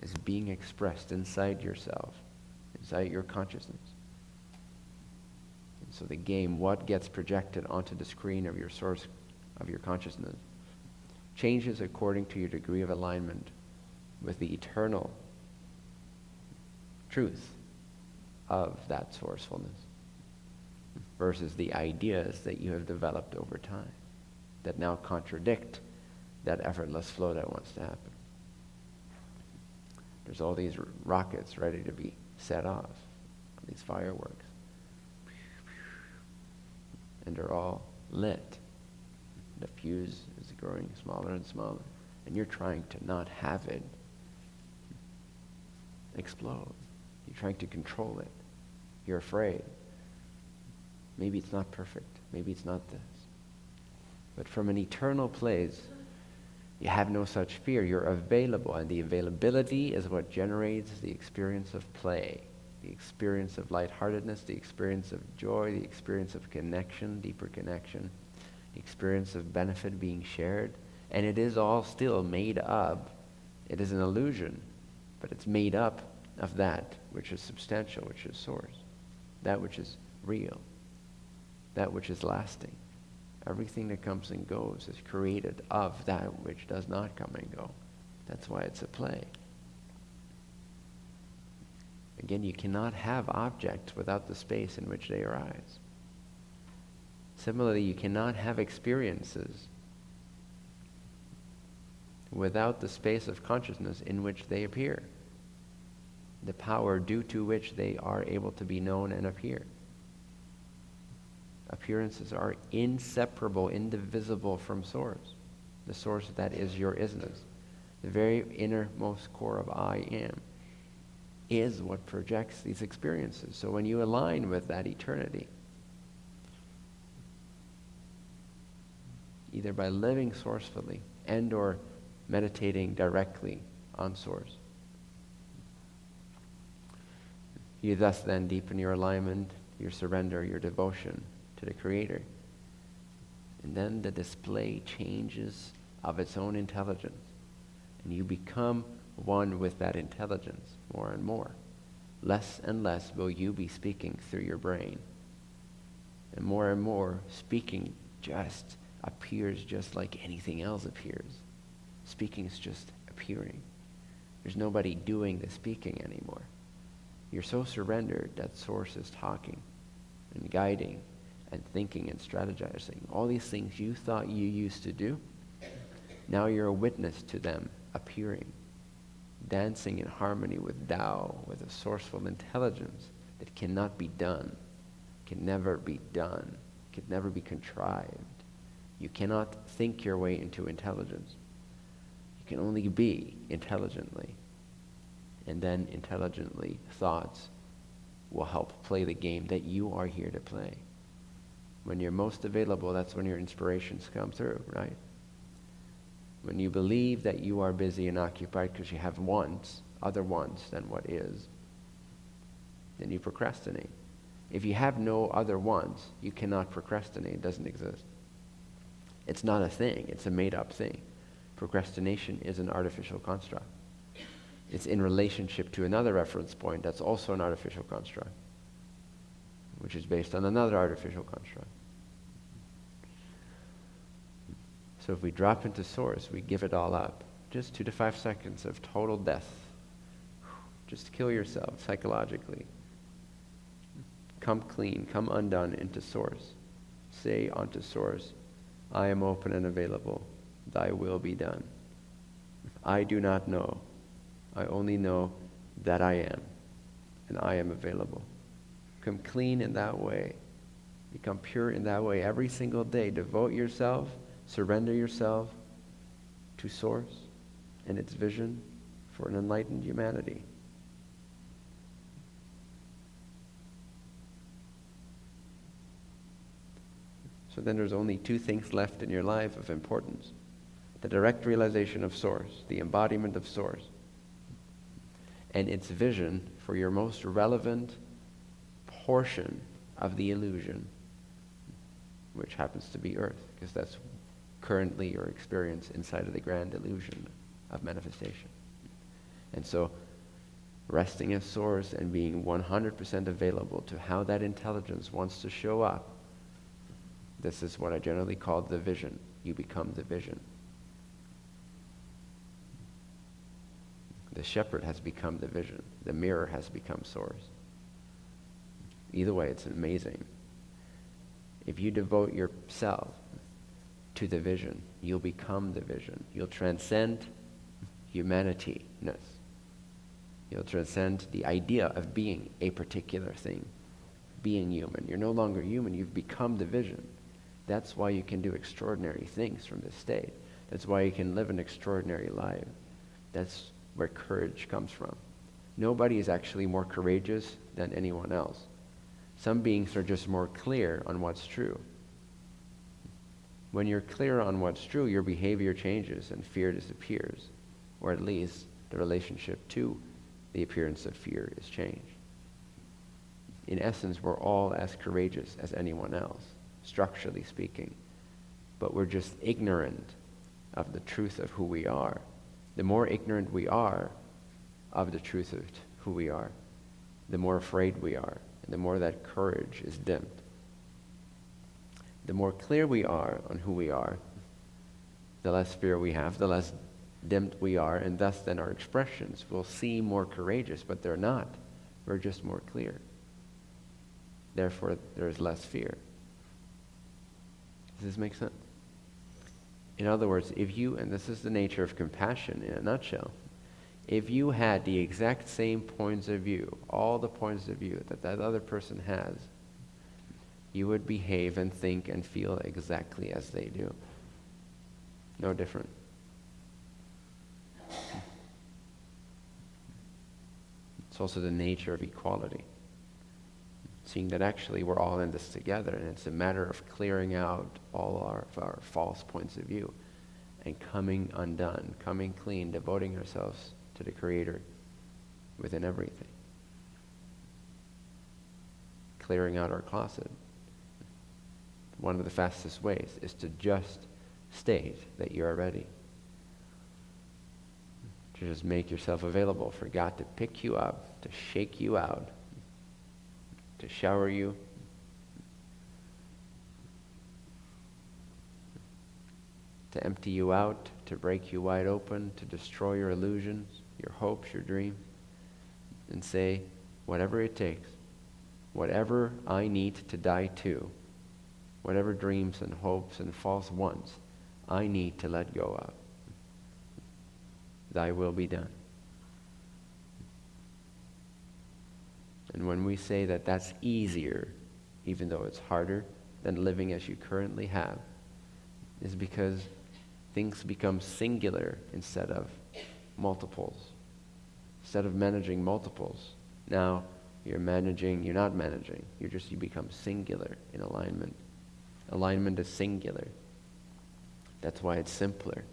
it's being expressed inside yourself, inside your consciousness. So the game, what gets projected onto the screen of your source of your consciousness, changes according to your degree of alignment with the eternal truth of that sourcefulness versus the ideas that you have developed over time that now contradict that effortless flow that wants to happen. There's all these rockets ready to be set off, these fireworks and they're all lit. The fuse is growing smaller and smaller, and you're trying to not have it explode. You're trying to control it. You're afraid. Maybe it's not perfect. Maybe it's not this. But from an eternal place, you have no such fear. You're available, and the availability is what generates the experience of play the experience of lightheartedness, the experience of joy, the experience of connection, deeper connection, the experience of benefit being shared. And it is all still made up. It is an illusion, but it's made up of that which is substantial, which is source, that which is real, that which is lasting. Everything that comes and goes is created of that which does not come and go. That's why it's a play. Again, you cannot have objects without the space in which they arise. Similarly, you cannot have experiences without the space of consciousness in which they appear, the power due to which they are able to be known and appear. Appearances are inseparable, indivisible from source, the source that is your isness. The very innermost core of I am is what projects these experiences. So when you align with that eternity, either by living sourcefully and or meditating directly on source. You thus then deepen your alignment, your surrender, your devotion to the Creator. And then the display changes of its own intelligence. And you become one with that intelligence more and more. Less and less will you be speaking through your brain. And more and more, speaking just appears just like anything else appears. Speaking is just appearing. There's nobody doing the speaking anymore. You're so surrendered that Source is talking and guiding and thinking and strategizing. All these things you thought you used to do, now you're a witness to them appearing, dancing in harmony with Tao, with a sourceful intelligence that cannot be done, can never be done, can never be contrived. You cannot think your way into intelligence. You can only be intelligently. And then intelligently, thoughts will help play the game that you are here to play. When you're most available, that's when your inspirations come through, right? When you believe that you are busy and occupied because you have wants, other wants than what is, then you procrastinate. If you have no other wants, you cannot procrastinate. It doesn't exist. It's not a thing, it's a made up thing. Procrastination is an artificial construct. It's in relationship to another reference point that's also an artificial construct, which is based on another artificial construct. So if we drop into source, we give it all up. Just two to five seconds of total death. Just kill yourself psychologically. Come clean, come undone into source. Say unto source, I am open and available. Thy will be done. I do not know. I only know that I am, and I am available. Come clean in that way. Become pure in that way every single day. Devote yourself Surrender yourself to Source and its vision for an enlightened humanity. So then there's only two things left in your life of importance the direct realization of Source, the embodiment of Source, and its vision for your most relevant portion of the illusion, which happens to be Earth, because that's currently your experience inside of the grand illusion of manifestation. And so, resting as source and being 100% available to how that intelligence wants to show up, this is what I generally call the vision. You become the vision. The shepherd has become the vision. The mirror has become source. Either way, it's amazing. If you devote yourself to the vision. You'll become the vision. You'll transcend humanityness. You'll transcend the idea of being a particular thing, being human. You're no longer human, you've become the vision. That's why you can do extraordinary things from this state. That's why you can live an extraordinary life. That's where courage comes from. Nobody is actually more courageous than anyone else. Some beings are just more clear on what's true. When you're clear on what's true, your behavior changes and fear disappears, or at least the relationship to the appearance of fear is changed. In essence, we're all as courageous as anyone else, structurally speaking, but we're just ignorant of the truth of who we are. The more ignorant we are of the truth of who we are, the more afraid we are, and the more that courage is dimmed the more clear we are on who we are, the less fear we have, the less dimmed we are, and thus then our expressions will seem more courageous, but they're not. We're just more clear. Therefore, there is less fear. Does this make sense? In other words, if you, and this is the nature of compassion in a nutshell, if you had the exact same points of view, all the points of view that that other person has, you would behave and think and feel exactly as they do. No different. It's also the nature of equality. Seeing that actually we're all in this together, and it's a matter of clearing out all our, our false points of view and coming undone, coming clean, devoting ourselves to the Creator within everything. Clearing out our closet. One of the fastest ways is to just state that you are ready. To just make yourself available for God to pick you up, to shake you out, to shower you. To empty you out, to break you wide open, to destroy your illusions, your hopes, your dreams, and say, whatever it takes, whatever I need to die to, whatever dreams and hopes and false wants I need to let go of. Thy will be done. And when we say that that's easier, even though it's harder than living as you currently have, is because things become singular instead of multiples. Instead of managing multiples, now you're managing, you're not managing, you're just, you become singular in alignment. Alignment is singular. That's why it's simpler.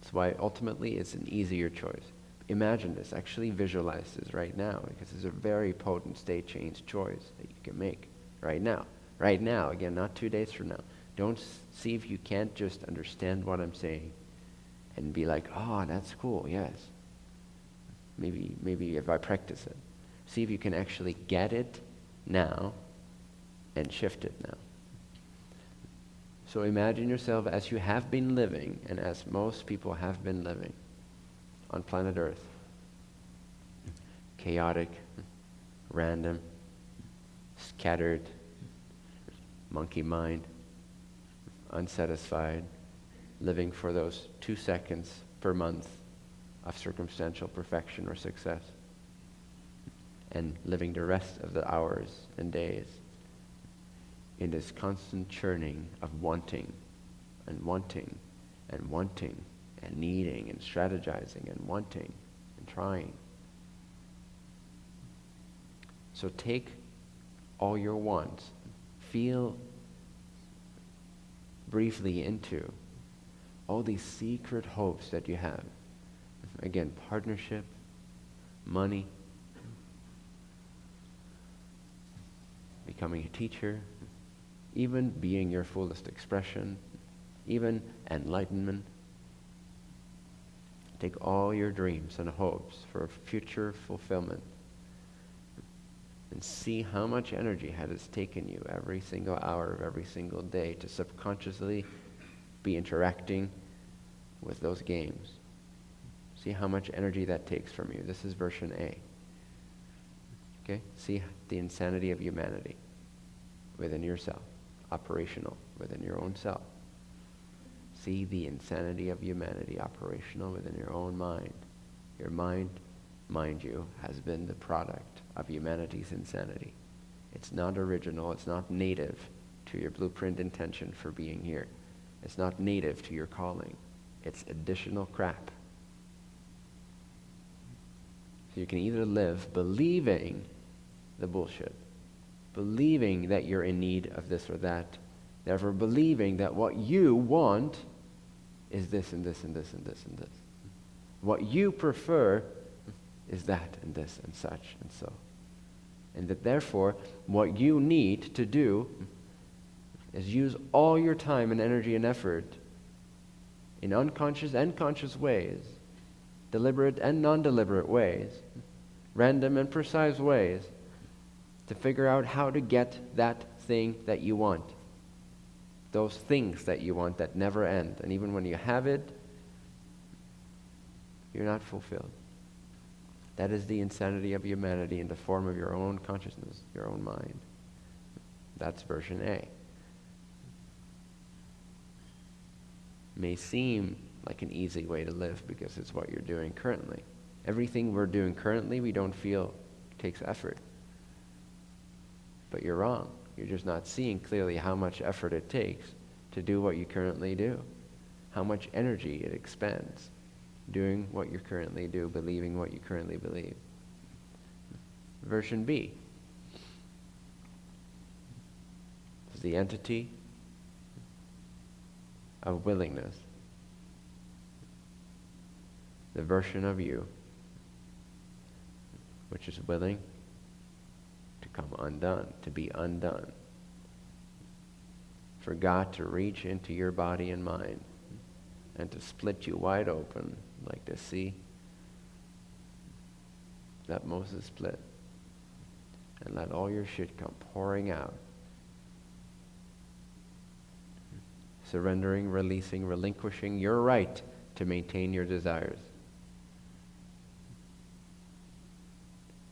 That's why ultimately it's an easier choice. Imagine this, actually visualize this right now because it's a very potent state change choice that you can make right now. Right now, again, not two days from now. Don't see if you can't just understand what I'm saying and be like, oh, that's cool, yes. Maybe, maybe if I practice it. See if you can actually get it now and shift it now. So imagine yourself as you have been living and as most people have been living on planet Earth. Chaotic, random, scattered, monkey mind, unsatisfied, living for those two seconds per month of circumstantial perfection or success, and living the rest of the hours and days in this constant churning of wanting and wanting and wanting and needing and strategizing and wanting and trying. So take all your wants, feel briefly into all these secret hopes that you have. Again, partnership, money, becoming a teacher, even being your fullest expression, even enlightenment. Take all your dreams and hopes for future fulfillment and see how much energy has it taken you every single hour of every single day to subconsciously be interacting with those games. See how much energy that takes from you. This is version A. Okay? See the insanity of humanity within yourself operational within your own self. See the insanity of humanity operational within your own mind. Your mind, mind you, has been the product of humanity's insanity. It's not original, it's not native to your blueprint intention for being here. It's not native to your calling. It's additional crap. So you can either live believing the bullshit believing that you're in need of this or that. Therefore, believing that what you want is this and this and this and this and this. What you prefer is that and this and such and so. And that therefore, what you need to do is use all your time and energy and effort in unconscious and conscious ways, deliberate and non deliberate ways, random and precise ways to figure out how to get that thing that you want. Those things that you want that never end. And even when you have it, you're not fulfilled. That is the insanity of humanity in the form of your own consciousness, your own mind. That's version A. May seem like an easy way to live because it's what you're doing currently. Everything we're doing currently, we don't feel takes effort. But you're wrong. You're just not seeing clearly how much effort it takes to do what you currently do, how much energy it expends doing what you currently do, believing what you currently believe. Version B is the entity of willingness, the version of you which is willing come undone, to be undone. For God to reach into your body and mind and to split you wide open like the sea that Moses split and let all your shit come pouring out. Surrendering, releasing, relinquishing your right to maintain your desires.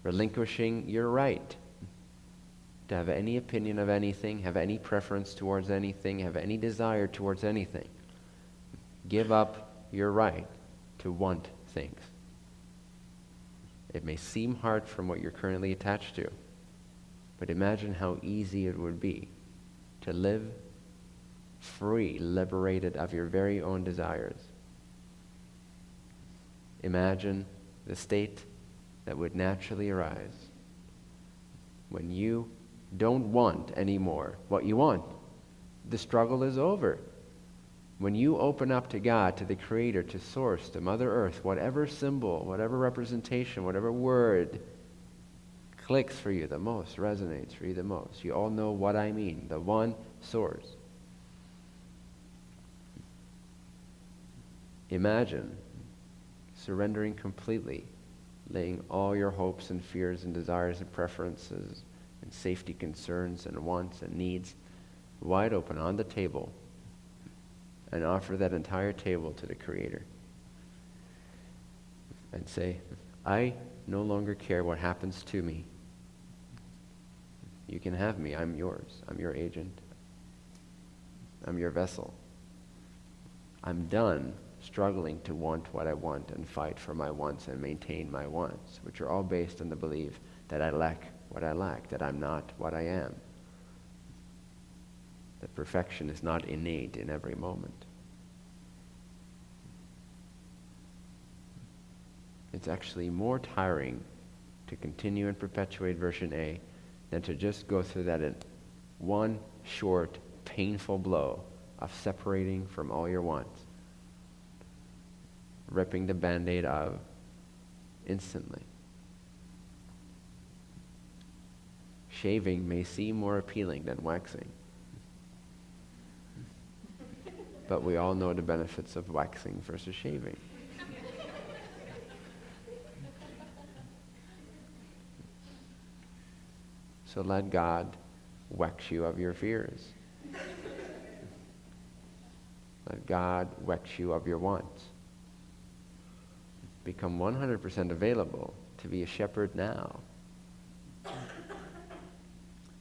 relinquishing your right to have any opinion of anything, have any preference towards anything, have any desire towards anything. Give up your right to want things. It may seem hard from what you're currently attached to, but imagine how easy it would be to live free, liberated of your very own desires. Imagine the state that would naturally arise when you don't want anymore what you want. The struggle is over. When you open up to God, to the Creator, to Source, to Mother Earth, whatever symbol, whatever representation, whatever word clicks for you the most, resonates for you the most, you all know what I mean the one Source. Imagine surrendering completely laying all your hopes and fears and desires and preferences and safety concerns and wants and needs wide open on the table and offer that entire table to the Creator and say, I no longer care what happens to me. You can have me. I'm yours. I'm your agent. I'm your vessel. I'm done struggling to want what I want and fight for my wants and maintain my wants, which are all based on the belief that I lack what I lack, that I'm not what I am. That perfection is not innate in every moment. It's actually more tiring to continue and perpetuate version A than to just go through that one short, painful blow of separating from all your wants ripping the band aid off instantly. Shaving may seem more appealing than waxing. But we all know the benefits of waxing versus shaving. So let God wax you of your fears. Let God wax you of your wants become 100% available to be a shepherd now.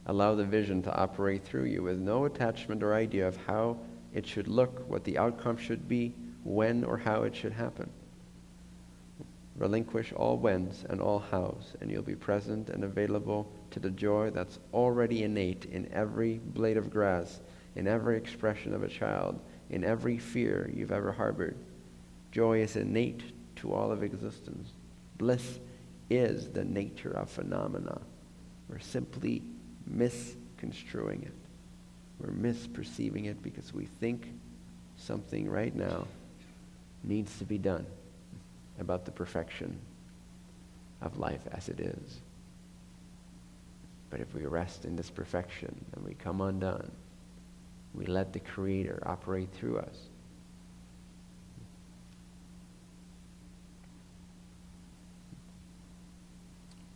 Allow the vision to operate through you with no attachment or idea of how it should look, what the outcome should be, when or how it should happen. Relinquish all whens and all hows, and you'll be present and available to the joy that's already innate in every blade of grass, in every expression of a child, in every fear you've ever harbored. Joy is innate to all of existence. Bliss is the nature of phenomena. We're simply misconstruing it. We're misperceiving it because we think something right now needs to be done about the perfection of life as it is. But if we rest in this perfection and we come undone, we let the Creator operate through us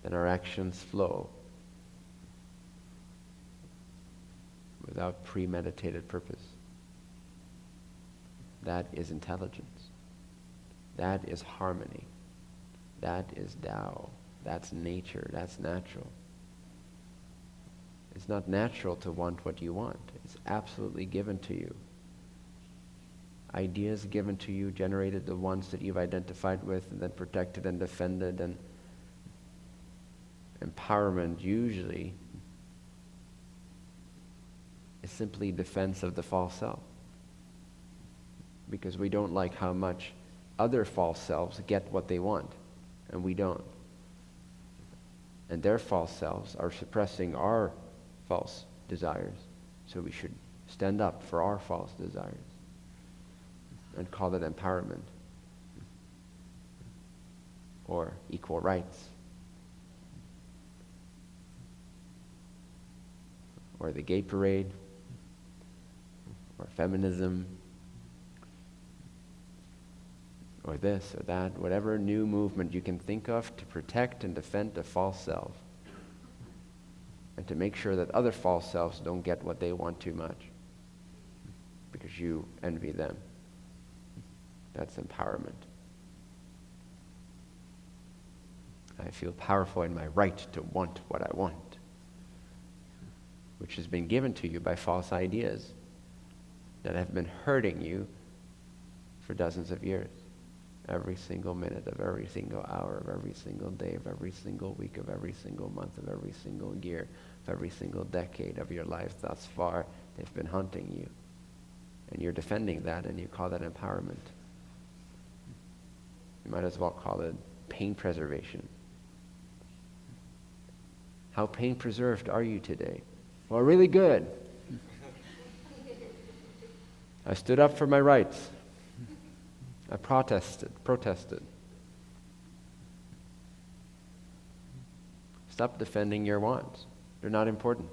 then our actions flow without premeditated purpose. That is intelligence. That is harmony. That is Tao. That's nature. That's natural. It's not natural to want what you want. It's absolutely given to you. Ideas given to you, generated the ones that you've identified with, and then protected and defended, and empowerment usually is simply defense of the false self. Because we don't like how much other false selves get what they want, and we don't. And their false selves are suppressing our false desires. So we should stand up for our false desires and call it empowerment or equal rights or the gay parade or feminism or this or that, whatever new movement you can think of to protect and defend a false self and to make sure that other false selves don't get what they want too much because you envy them. That's empowerment. I feel powerful in my right to want what I want, which has been given to you by false ideas that have been hurting you for dozens of years. Every single minute of every single hour of every single day of every single week of every single month of every single year of every single decade of your life thus far, they've been hunting you. And you're defending that and you call that empowerment. You might as well call it pain preservation. How pain preserved are you today? Well, really good. I stood up for my rights. I protested, protested. Stop defending your wants. They're not important.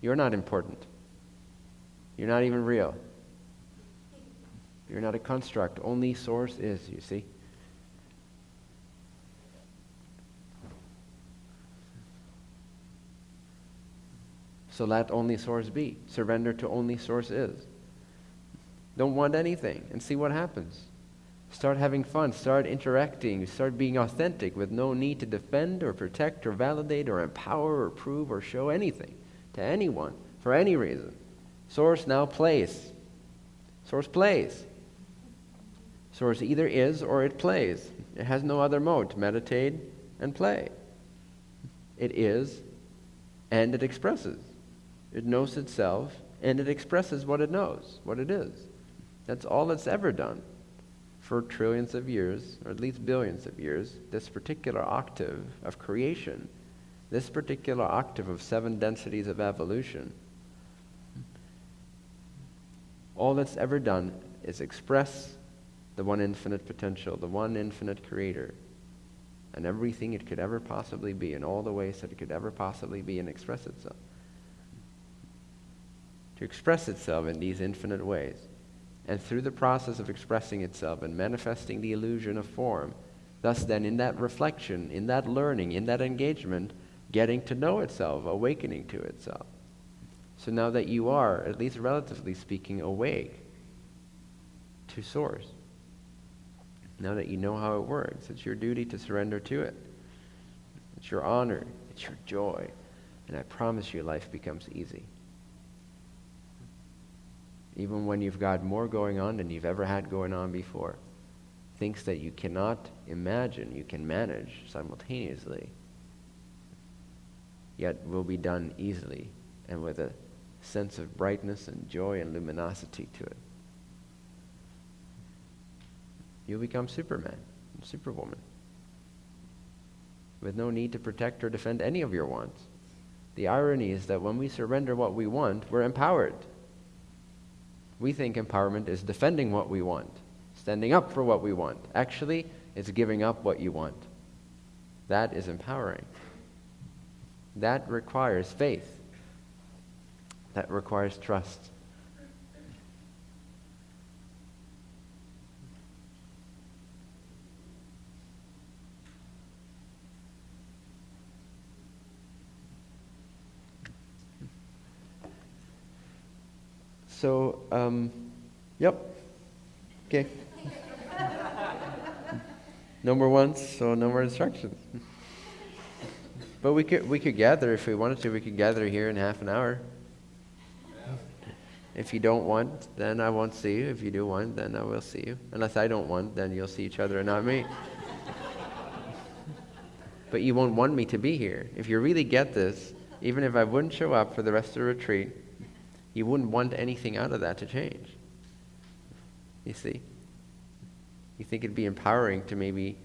You're not important. You're not even real. You're not a construct. Only source is, you see. So let only source be. Surrender to only source is. Don't want anything and see what happens. Start having fun. Start interacting. Start being authentic with no need to defend or protect or validate or empower or prove or show anything to anyone for any reason. Source now plays. Source plays. Source either is or it plays. It has no other mode. To meditate and play. It is and it expresses. It knows itself and it expresses what it knows, what it is. That's all it's ever done for trillions of years, or at least billions of years. This particular octave of creation, this particular octave of seven densities of evolution, all it's ever done is express the one infinite potential, the one infinite creator, and everything it could ever possibly be, in all the ways that it could ever possibly be and express itself. To express itself in these infinite ways. And through the process of expressing itself and manifesting the illusion of form, thus then in that reflection, in that learning, in that engagement, getting to know itself, awakening to itself. So now that you are, at least relatively speaking, awake to Source, now that you know how it works, it's your duty to surrender to it. It's your honor, it's your joy, and I promise you life becomes easy even when you've got more going on than you've ever had going on before. Things that you cannot imagine you can manage simultaneously, yet will be done easily and with a sense of brightness and joy and luminosity to it. You'll become Superman Superwoman with no need to protect or defend any of your wants. The irony is that when we surrender what we want, we're empowered. We think empowerment is defending what we want, standing up for what we want. Actually, it's giving up what you want. That is empowering. That requires faith. That requires trust. So, um, yep. Okay. No more ones, so no more instructions. But we could we could gather if we wanted to. We could gather here in half an hour. If you don't want, then I won't see you. If you do want, then I will see you. Unless I don't want, then you'll see each other and not me. but you won't want me to be here. If you really get this, even if I wouldn't show up for the rest of the retreat, you wouldn't want anything out of that to change. You see? You think it'd be empowering to maybe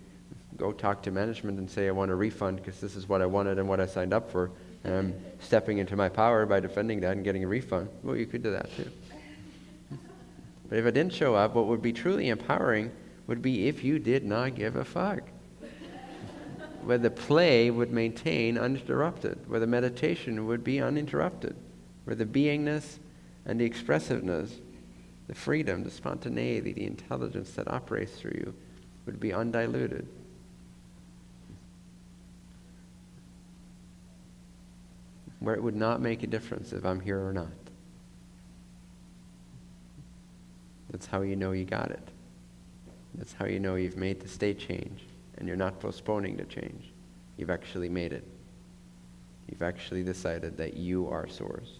go talk to management and say, I want a refund because this is what I wanted and what I signed up for. And I'm stepping into my power by defending that and getting a refund. Well, you could do that too. But if I didn't show up, what would be truly empowering would be if you did not give a fuck. where the play would maintain uninterrupted, where the meditation would be uninterrupted, where the beingness and the expressiveness, the freedom, the spontaneity, the intelligence that operates through you would be undiluted. where it would not make a difference if I'm here or not. That's how you know you got it. That's how you know you've made the state change and you're not postponing the change. You've actually made it. You've actually decided that you are source.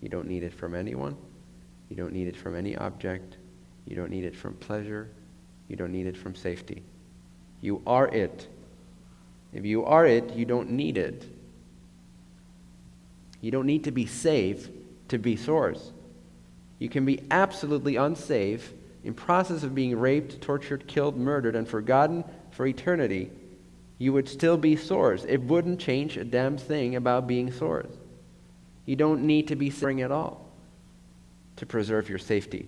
You don't need it from anyone. You don't need it from any object. You don't need it from pleasure. You don't need it from safety. You are it. If you are it, you don't need it. You don't need to be safe to be source. You can be absolutely unsafe, in process of being raped, tortured, killed, murdered, and forgotten for eternity. You would still be source. It wouldn't change a damn thing about being source. You don't need to be suffering at all to preserve your safety,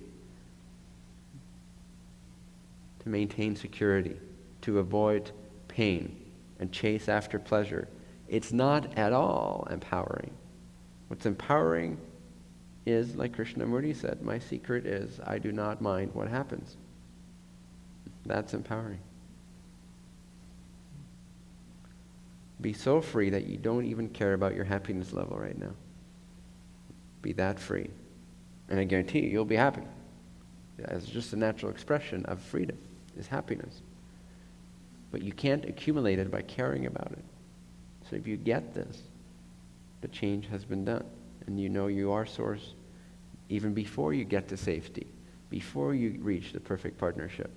to maintain security, to avoid pain, and chase after pleasure. It's not at all empowering. What's empowering is, like Krishnamurti said, my secret is I do not mind what happens. That's empowering. Be so free that you don't even care about your happiness level right now. Be that free. And I guarantee you, you'll be happy. It's just a natural expression of freedom, is happiness. But you can't accumulate it by caring about it. So if you get this, the change has been done. And you know you are source even before you get to safety, before you reach the perfect partnership,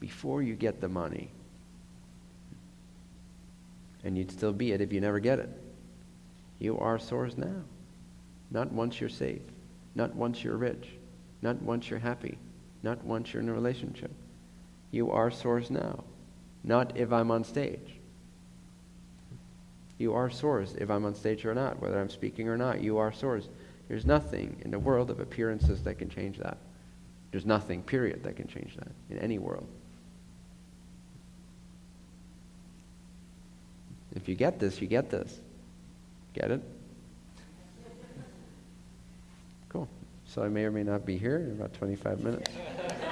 before you get the money. And you'd still be it if you never get it. You are source now. Not once you're safe, not once you're rich, not once you're happy, not once you're in a relationship. You are source now, not if I'm on stage. You are source if I'm on stage or not, whether I'm speaking or not. You are source. There's nothing in the world of appearances that can change that. There's nothing, period, that can change that in any world. If you get this, you get this. Get it? Cool. So I may or may not be here in about 25 minutes.